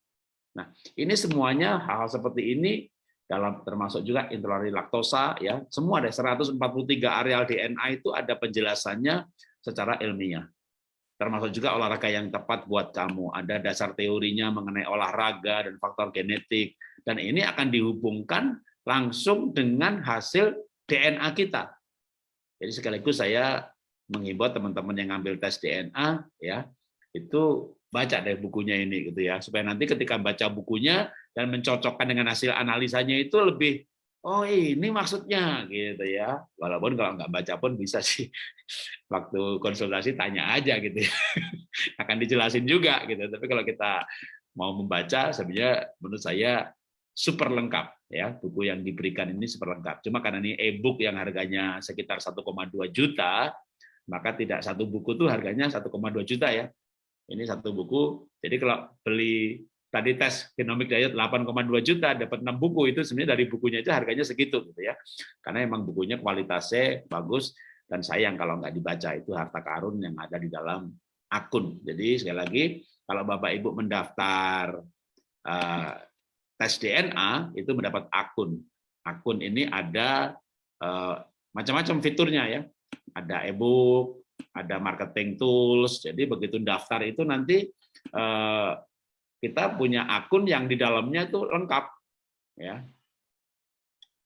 Nah, ini semuanya hal-hal seperti ini dalam termasuk juga intoleransi laktosa ya semua ada 143 areal DNA itu ada penjelasannya secara ilmiah. Termasuk juga olahraga yang tepat buat kamu. Ada dasar teorinya mengenai olahraga dan faktor genetik. Dan ini akan dihubungkan langsung dengan hasil DNA kita. Jadi sekaligus saya mengimbau teman-teman yang ngambil tes DNA ya itu baca deh bukunya ini gitu ya. Supaya nanti ketika baca bukunya dan mencocokkan dengan hasil analisanya itu lebih oh ini maksudnya gitu ya. Walaupun kalau nggak baca pun bisa sih. Waktu konsultasi tanya aja gitu ya. Akan dijelasin juga gitu. Tapi kalau kita mau membaca sebenarnya menurut saya super lengkap ya. Buku yang diberikan ini super lengkap. Cuma karena ini e-book yang harganya sekitar 1,2 juta maka tidak satu buku tuh harganya 1,2 juta ya. Ini satu buku. Jadi kalau beli tadi tes genomic diet 8,2 juta dapat 6 buku itu sebenarnya dari bukunya itu harganya segitu gitu ya. Karena emang bukunya kualitasnya bagus dan sayang kalau nggak dibaca itu harta karun yang ada di dalam akun. Jadi sekali lagi kalau bapak ibu mendaftar uh, tes DNA itu mendapat akun. Akun ini ada uh, macam-macam fiturnya ya. Ada ebook ada marketing tools. Jadi begitu daftar itu nanti uh, kita punya akun yang di dalamnya itu lengkap ya.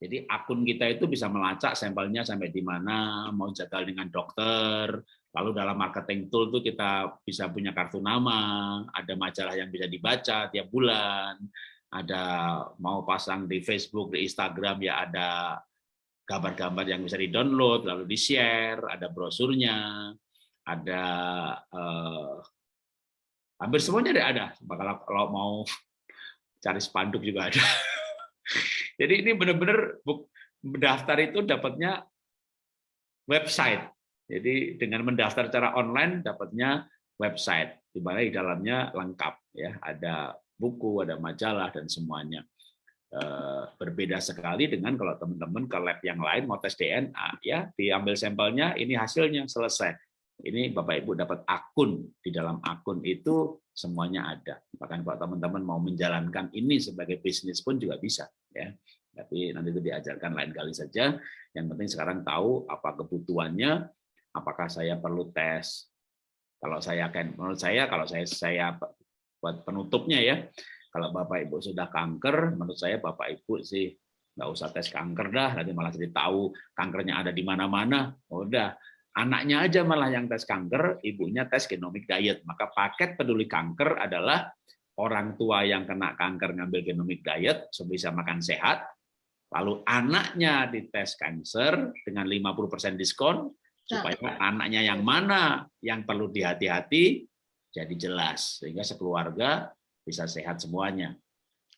Jadi akun kita itu bisa melacak sampelnya sampai di mana mau jadwal dengan dokter lalu dalam marketing tool itu kita bisa punya kartu nama ada majalah yang bisa dibaca tiap bulan ada mau pasang di Facebook di Instagram ya ada gambar-gambar yang bisa di-download lalu di-share ada brosurnya ada eh, hampir semuanya ada. Ada kalau kalau mau cari spanduk juga ada. Jadi ini benar-benar mendaftar itu dapatnya website. Jadi dengan mendaftar secara online dapatnya website. Di mana di dalamnya lengkap ya. Ada buku ada majalah dan semuanya eh, berbeda sekali dengan kalau teman-teman ke lab yang lain mau tes DNA ya diambil sampelnya ini hasilnya selesai ini Bapak Ibu dapat akun di dalam akun itu semuanya ada. Bahkan kalau teman-teman mau menjalankan ini sebagai bisnis pun juga bisa ya. Tapi nanti itu diajarkan lain kali saja. Yang penting sekarang tahu apa kebutuhannya, apakah saya perlu tes. Kalau saya akan menurut saya kalau saya saya buat penutupnya ya. Kalau Bapak Ibu sudah kanker, menurut saya Bapak Ibu sih nggak usah tes kanker dah, nanti malah jadi tahu kankernya ada di mana-mana. Udah, Anaknya aja malah yang tes kanker, ibunya tes genomic diet. Maka paket peduli kanker adalah orang tua yang kena kanker ngambil genomic diet, sebisa makan sehat, lalu anaknya dites kanker dengan 50% diskon, supaya nah. anaknya yang mana yang perlu dihati-hati, jadi jelas. Sehingga sekeluarga bisa sehat semuanya.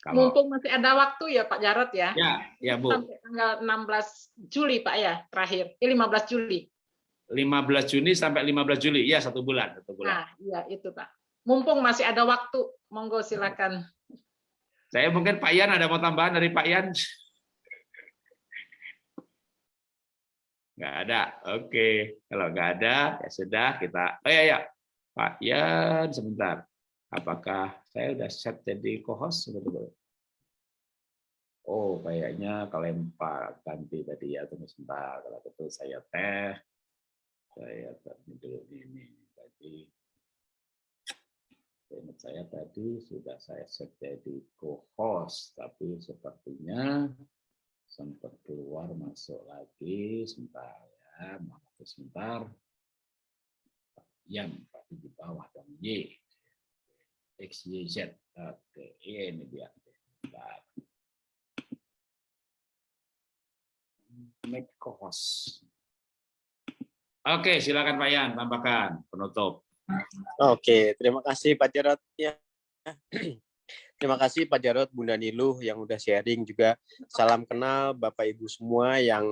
Kalau Mumpung masih ada waktu ya Pak Jarot ya. ya, ya Bu. Sampai tanggal 16 Juli Pak ya, terakhir. Eh, 15 Juli. 15 Juni sampai 15 Juli. Iya, satu bulan, satu bulan. Nah, iya itu Pak. Mumpung masih ada waktu, monggo silakan. Saya mungkin Pak Yan ada mau tambahan dari Pak Yan? Nggak ada. Oke, kalau nggak ada ya sudah kita. Oh ya ya, Pak Yan sebentar. Apakah saya udah set jadi co-host? Oh, kayaknya kelempar ganti tadi ya. Tunggu sebentar. Kalau betul saya teh, saya tadi dulu ini tadi. Ingat saya tadi sudah saya set jadi co-host, tapi sepertinya sempat keluar masuk lagi sebentar ya, maaf sebentar. Yang di bawah dong Y. X, Y, Z. Oke, ini dia. Bentar. Make co-host. Oke, silakan Pak Yan, tambahkan penutup. Oke, terima kasih Pak Jarot. Ya. Terima kasih Pak Jarot, Bunda Niluh yang udah sharing juga. Salam kenal Bapak Ibu semua yang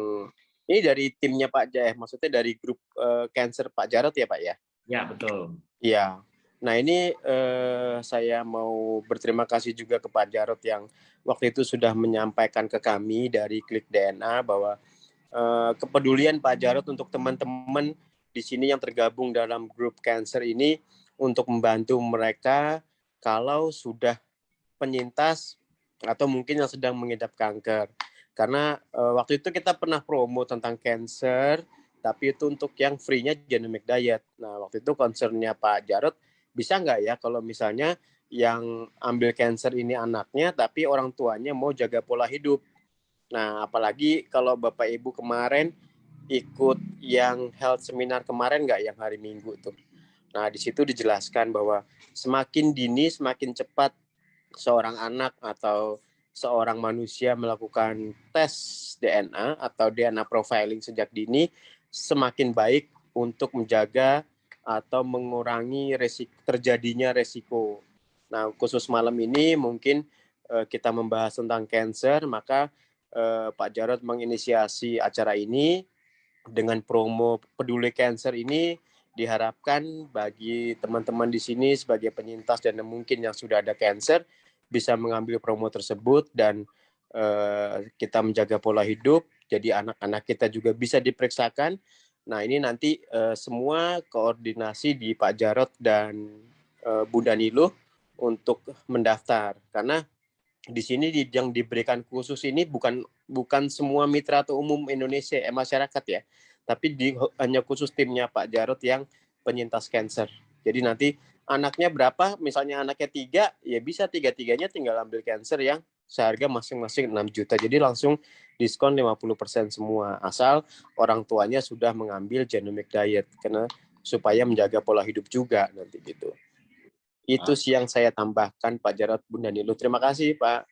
ini dari timnya Pak Jaya, maksudnya dari grup uh, Cancer Pak Jarot ya Pak ya? Ya, betul. Iya. Nah ini uh, saya mau berterima kasih juga ke Pak Jarot yang waktu itu sudah menyampaikan ke kami dari Klik DNA bahwa uh, kepedulian Pak Jarot untuk teman-teman di sini yang tergabung dalam grup cancer ini untuk membantu mereka kalau sudah penyintas atau mungkin yang sedang mengidap kanker. Karena uh, waktu itu kita pernah promo tentang cancer, tapi itu untuk yang free-nya genomic diet. Nah, waktu itu concernnya Pak Jarot, bisa nggak ya kalau misalnya yang ambil cancer ini anaknya, tapi orang tuanya mau jaga pola hidup. Nah, apalagi kalau Bapak Ibu kemarin ikut yang health seminar kemarin nggak yang hari Minggu tuh. Nah, di situ dijelaskan bahwa semakin dini, semakin cepat seorang anak atau seorang manusia melakukan tes DNA atau DNA profiling sejak dini, semakin baik untuk menjaga atau mengurangi resiko, terjadinya resiko. Nah, khusus malam ini mungkin uh, kita membahas tentang cancer, maka uh, Pak Jarod menginisiasi acara ini dengan promo peduli cancer ini diharapkan bagi teman-teman di sini sebagai penyintas dan mungkin yang sudah ada cancer bisa mengambil promo tersebut dan uh, kita menjaga pola hidup jadi anak-anak kita juga bisa diperiksakan. Nah ini nanti uh, semua koordinasi di Pak Jarot dan uh, Bu Danilo untuk mendaftar karena di sini yang diberikan khusus ini bukan bukan semua mitra atau umum Indonesia eh, masyarakat ya, tapi di, hanya khusus timnya Pak Jarot yang penyintas cancer. Jadi nanti anaknya berapa, misalnya anaknya tiga, ya bisa tiga-tiganya tinggal ambil cancer yang seharga masing-masing 6 juta. Jadi langsung diskon 50% semua. Asal orang tuanya sudah mengambil genomic diet. Karena supaya menjaga pola hidup juga nanti gitu. Itu sih yang saya tambahkan Pak Jarot Bunda Nilu. Terima kasih Pak.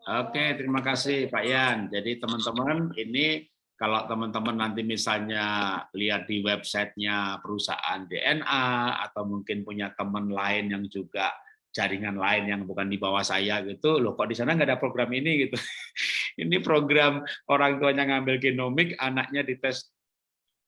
Oke, terima kasih Pak Yan. Jadi teman-teman ini kalau teman-teman nanti misalnya lihat di websitenya perusahaan DNA atau mungkin punya teman lain yang juga jaringan lain yang bukan di bawah saya gitu, loh kok di sana nggak ada program ini gitu. ini program orang tuanya ngambil genomik, anaknya dites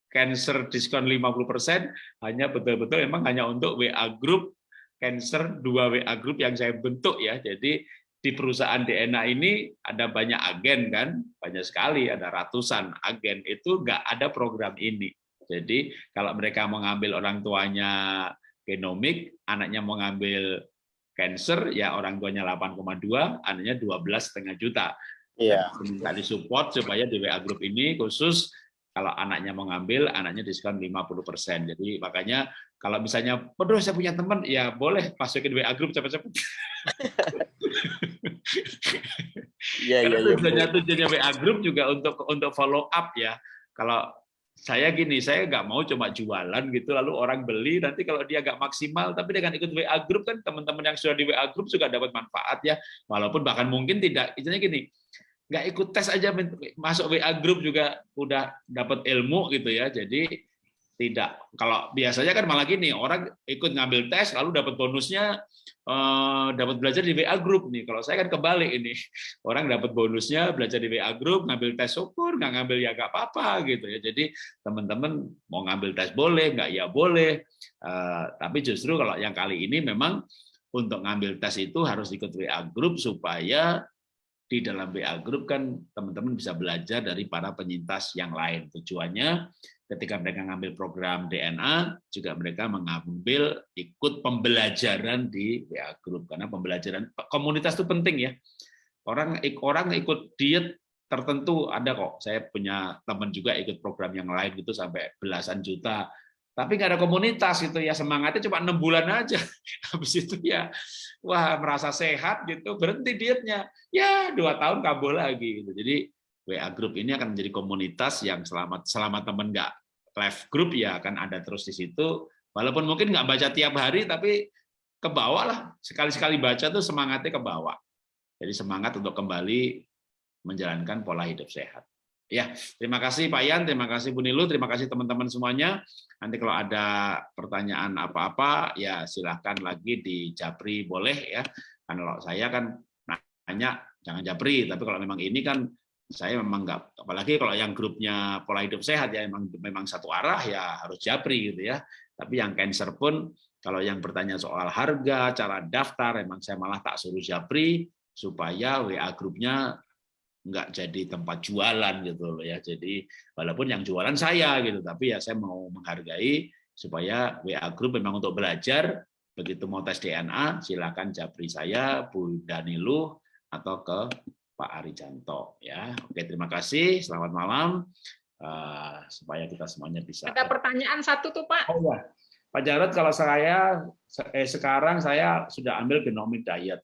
cancer diskon 50%, hanya betul-betul memang hanya untuk WA group cancer dua WA group yang saya bentuk ya. Jadi di perusahaan DNA ini ada banyak agen kan, banyak sekali, ada ratusan agen, itu nggak ada program ini. Jadi kalau mereka mengambil orang tuanya genomik, anaknya mengambil cancer, ya orang tuanya 8,2, anaknya 12,5 juta. Iya. Minta disupport supaya di WA Group ini khusus kalau anaknya mengambil, anaknya diskon 50%. Jadi makanya kalau misalnya, waduh saya punya teman, ya boleh masukin WA Group cepat-cepat. Iya, iya, iya. Tujuannya tujuannya WA Group juga untuk untuk follow up ya. Kalau saya gini, saya nggak mau cuma jualan gitu, lalu orang beli, nanti kalau dia nggak maksimal, tapi dengan ikut WA Group kan teman-teman yang sudah di WA Group juga dapat manfaat ya, walaupun bahkan mungkin tidak, istilahnya gini, nggak ikut tes aja masuk WA Group juga udah dapat ilmu gitu ya, jadi tidak kalau biasanya kan malah gini orang ikut ngambil tes lalu dapat bonusnya eh, dapat belajar di WA group nih. Kalau saya kan kebalik ini. Orang dapat bonusnya belajar di WA group ngambil tes syukur nggak ngambil ya nggak apa-apa gitu ya. Jadi teman-teman mau ngambil tes boleh nggak ya boleh. Eh, tapi justru kalau yang kali ini memang untuk ngambil tes itu harus ikut WA group supaya di dalam WA group kan teman-teman bisa belajar dari para penyintas yang lain. Tujuannya ketika mereka ngambil program DNA juga mereka mengambil ikut pembelajaran di WA group. Karena pembelajaran komunitas itu penting ya. Orang orang ikut diet tertentu ada kok. Saya punya teman juga ikut program yang lain gitu sampai belasan juta. Tapi nggak ada komunitas itu ya. Semangatnya cuma enam bulan aja. Habis itu ya wah merasa sehat gitu berhenti dietnya. Ya dua tahun kabur lagi gitu. Jadi WA group ini akan menjadi komunitas yang selamat selama teman nggak live group ya akan ada terus di situ. Walaupun mungkin nggak baca tiap hari, tapi ke bawah lah. Sekali-sekali baca tuh semangatnya ke bawah. Jadi semangat untuk kembali menjalankan pola hidup sehat. Ya, terima kasih Pak Yan, terima kasih Bu Nilu, terima kasih teman-teman semuanya. Nanti kalau ada pertanyaan apa-apa, ya silahkan lagi di Japri boleh ya. Karena kalau saya kan nanya jangan Japri, tapi kalau memang ini kan saya memang nggak apalagi kalau yang grupnya pola hidup sehat ya memang memang satu arah ya harus japri gitu ya. Tapi yang cancer pun kalau yang bertanya soal harga cara daftar memang saya malah tak suruh japri supaya WA grupnya nggak jadi tempat jualan gitu loh ya. Jadi walaupun yang jualan saya gitu tapi ya saya mau menghargai supaya WA grup memang untuk belajar. Begitu mau tes DNA silakan japri saya Bu Danilu atau ke Pak Arijanto ya. Oke, terima kasih. Selamat malam. Uh, supaya kita semuanya bisa. Ada pertanyaan satu tuh Pak. Oh ya, Pak Jarod, kalau saya eh, sekarang saya sudah ambil genomic diet.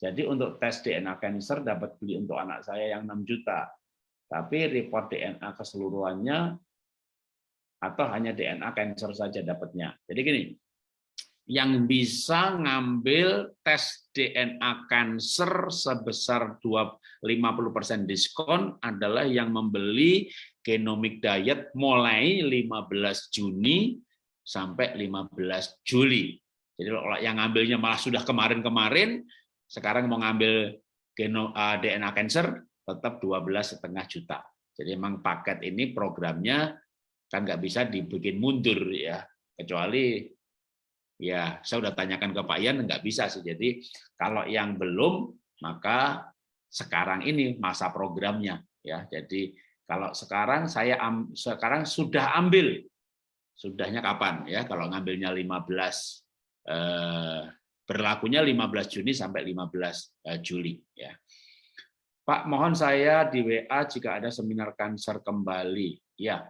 Jadi untuk tes DNA cancer dapat beli untuk anak saya yang 6 juta. Tapi report DNA keseluruhannya atau hanya DNA cancer saja dapatnya. Jadi gini, yang bisa ngambil tes DNA cancer sebesar 50% diskon adalah yang membeli genomic diet mulai 15 Juni sampai 15 Juli. Jadi yang ngambilnya malah sudah kemarin-kemarin, sekarang mau ngambil DNA cancer tetap 12 setengah juta. Jadi memang paket ini programnya kan nggak bisa dibikin mundur ya, kecuali Ya, saya sudah tanyakan ke Pak Ian, nggak bisa sih. Jadi kalau yang belum, maka sekarang ini masa programnya. ya. Jadi kalau sekarang saya sekarang sudah ambil, sudahnya kapan ya? Kalau ngambilnya 15 eh, berlakunya 15 Juni sampai 15 eh, Juli ya. Pak, mohon saya di WA jika ada seminar kanker kembali. Ya,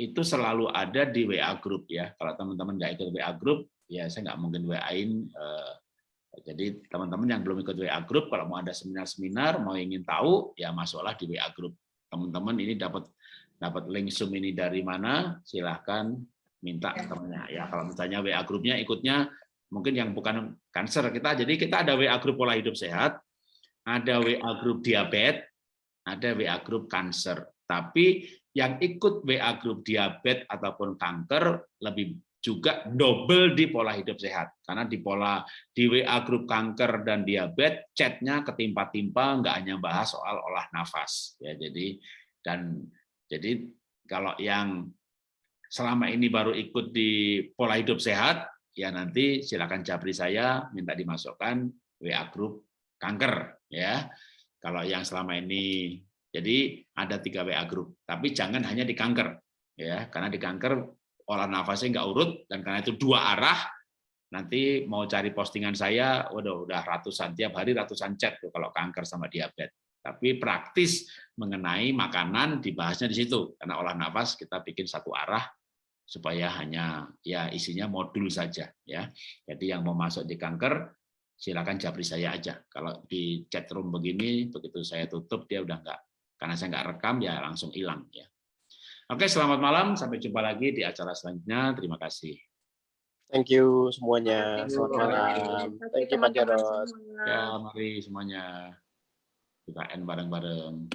itu selalu ada di WA group ya. Kalau teman-teman nggak ikut WA group, ya saya nggak mungkin WA-in. Eh, jadi teman-teman yang belum ikut WA group, kalau mau ada seminar-seminar, mau ingin tahu, ya masuklah di WA group. Teman-teman ini dapat dapat link Zoom ini dari mana, silahkan minta ya. temannya. Ya kalau misalnya WA grupnya ikutnya mungkin yang bukan kanker kita, jadi kita ada WA grup pola hidup sehat, ada WA grup diabetes, ada WA grup kanker. Tapi yang ikut WA grup diabetes ataupun kanker lebih juga double di pola hidup sehat. Karena di pola di WA grup kanker dan diabetes chatnya ketimpa-timpa nggak hanya bahas soal olah nafas ya. Jadi dan jadi kalau yang selama ini baru ikut di pola hidup sehat ya nanti silakan japri saya minta dimasukkan WA grup kanker ya. Kalau yang selama ini jadi ada tiga WA grup tapi jangan hanya di kanker ya. Karena di kanker olah nafasnya nggak urut dan karena itu dua arah nanti mau cari postingan saya udah udah ratusan tiap hari ratusan chat tuh kalau kanker sama diabetes. Tapi praktis mengenai makanan dibahasnya di situ. Karena olah nafas kita bikin satu arah supaya hanya ya isinya modul saja ya. Jadi yang mau masuk di kanker silakan japri saya aja. Kalau di chat room begini begitu saya tutup dia udah enggak karena saya nggak rekam ya langsung hilang ya Oke, selamat malam. Sampai jumpa lagi di acara selanjutnya. Terima kasih. Thank you semuanya. Selamat malam. Thank you Pak Jarod. Ya, mari semuanya. Kita end bareng-bareng.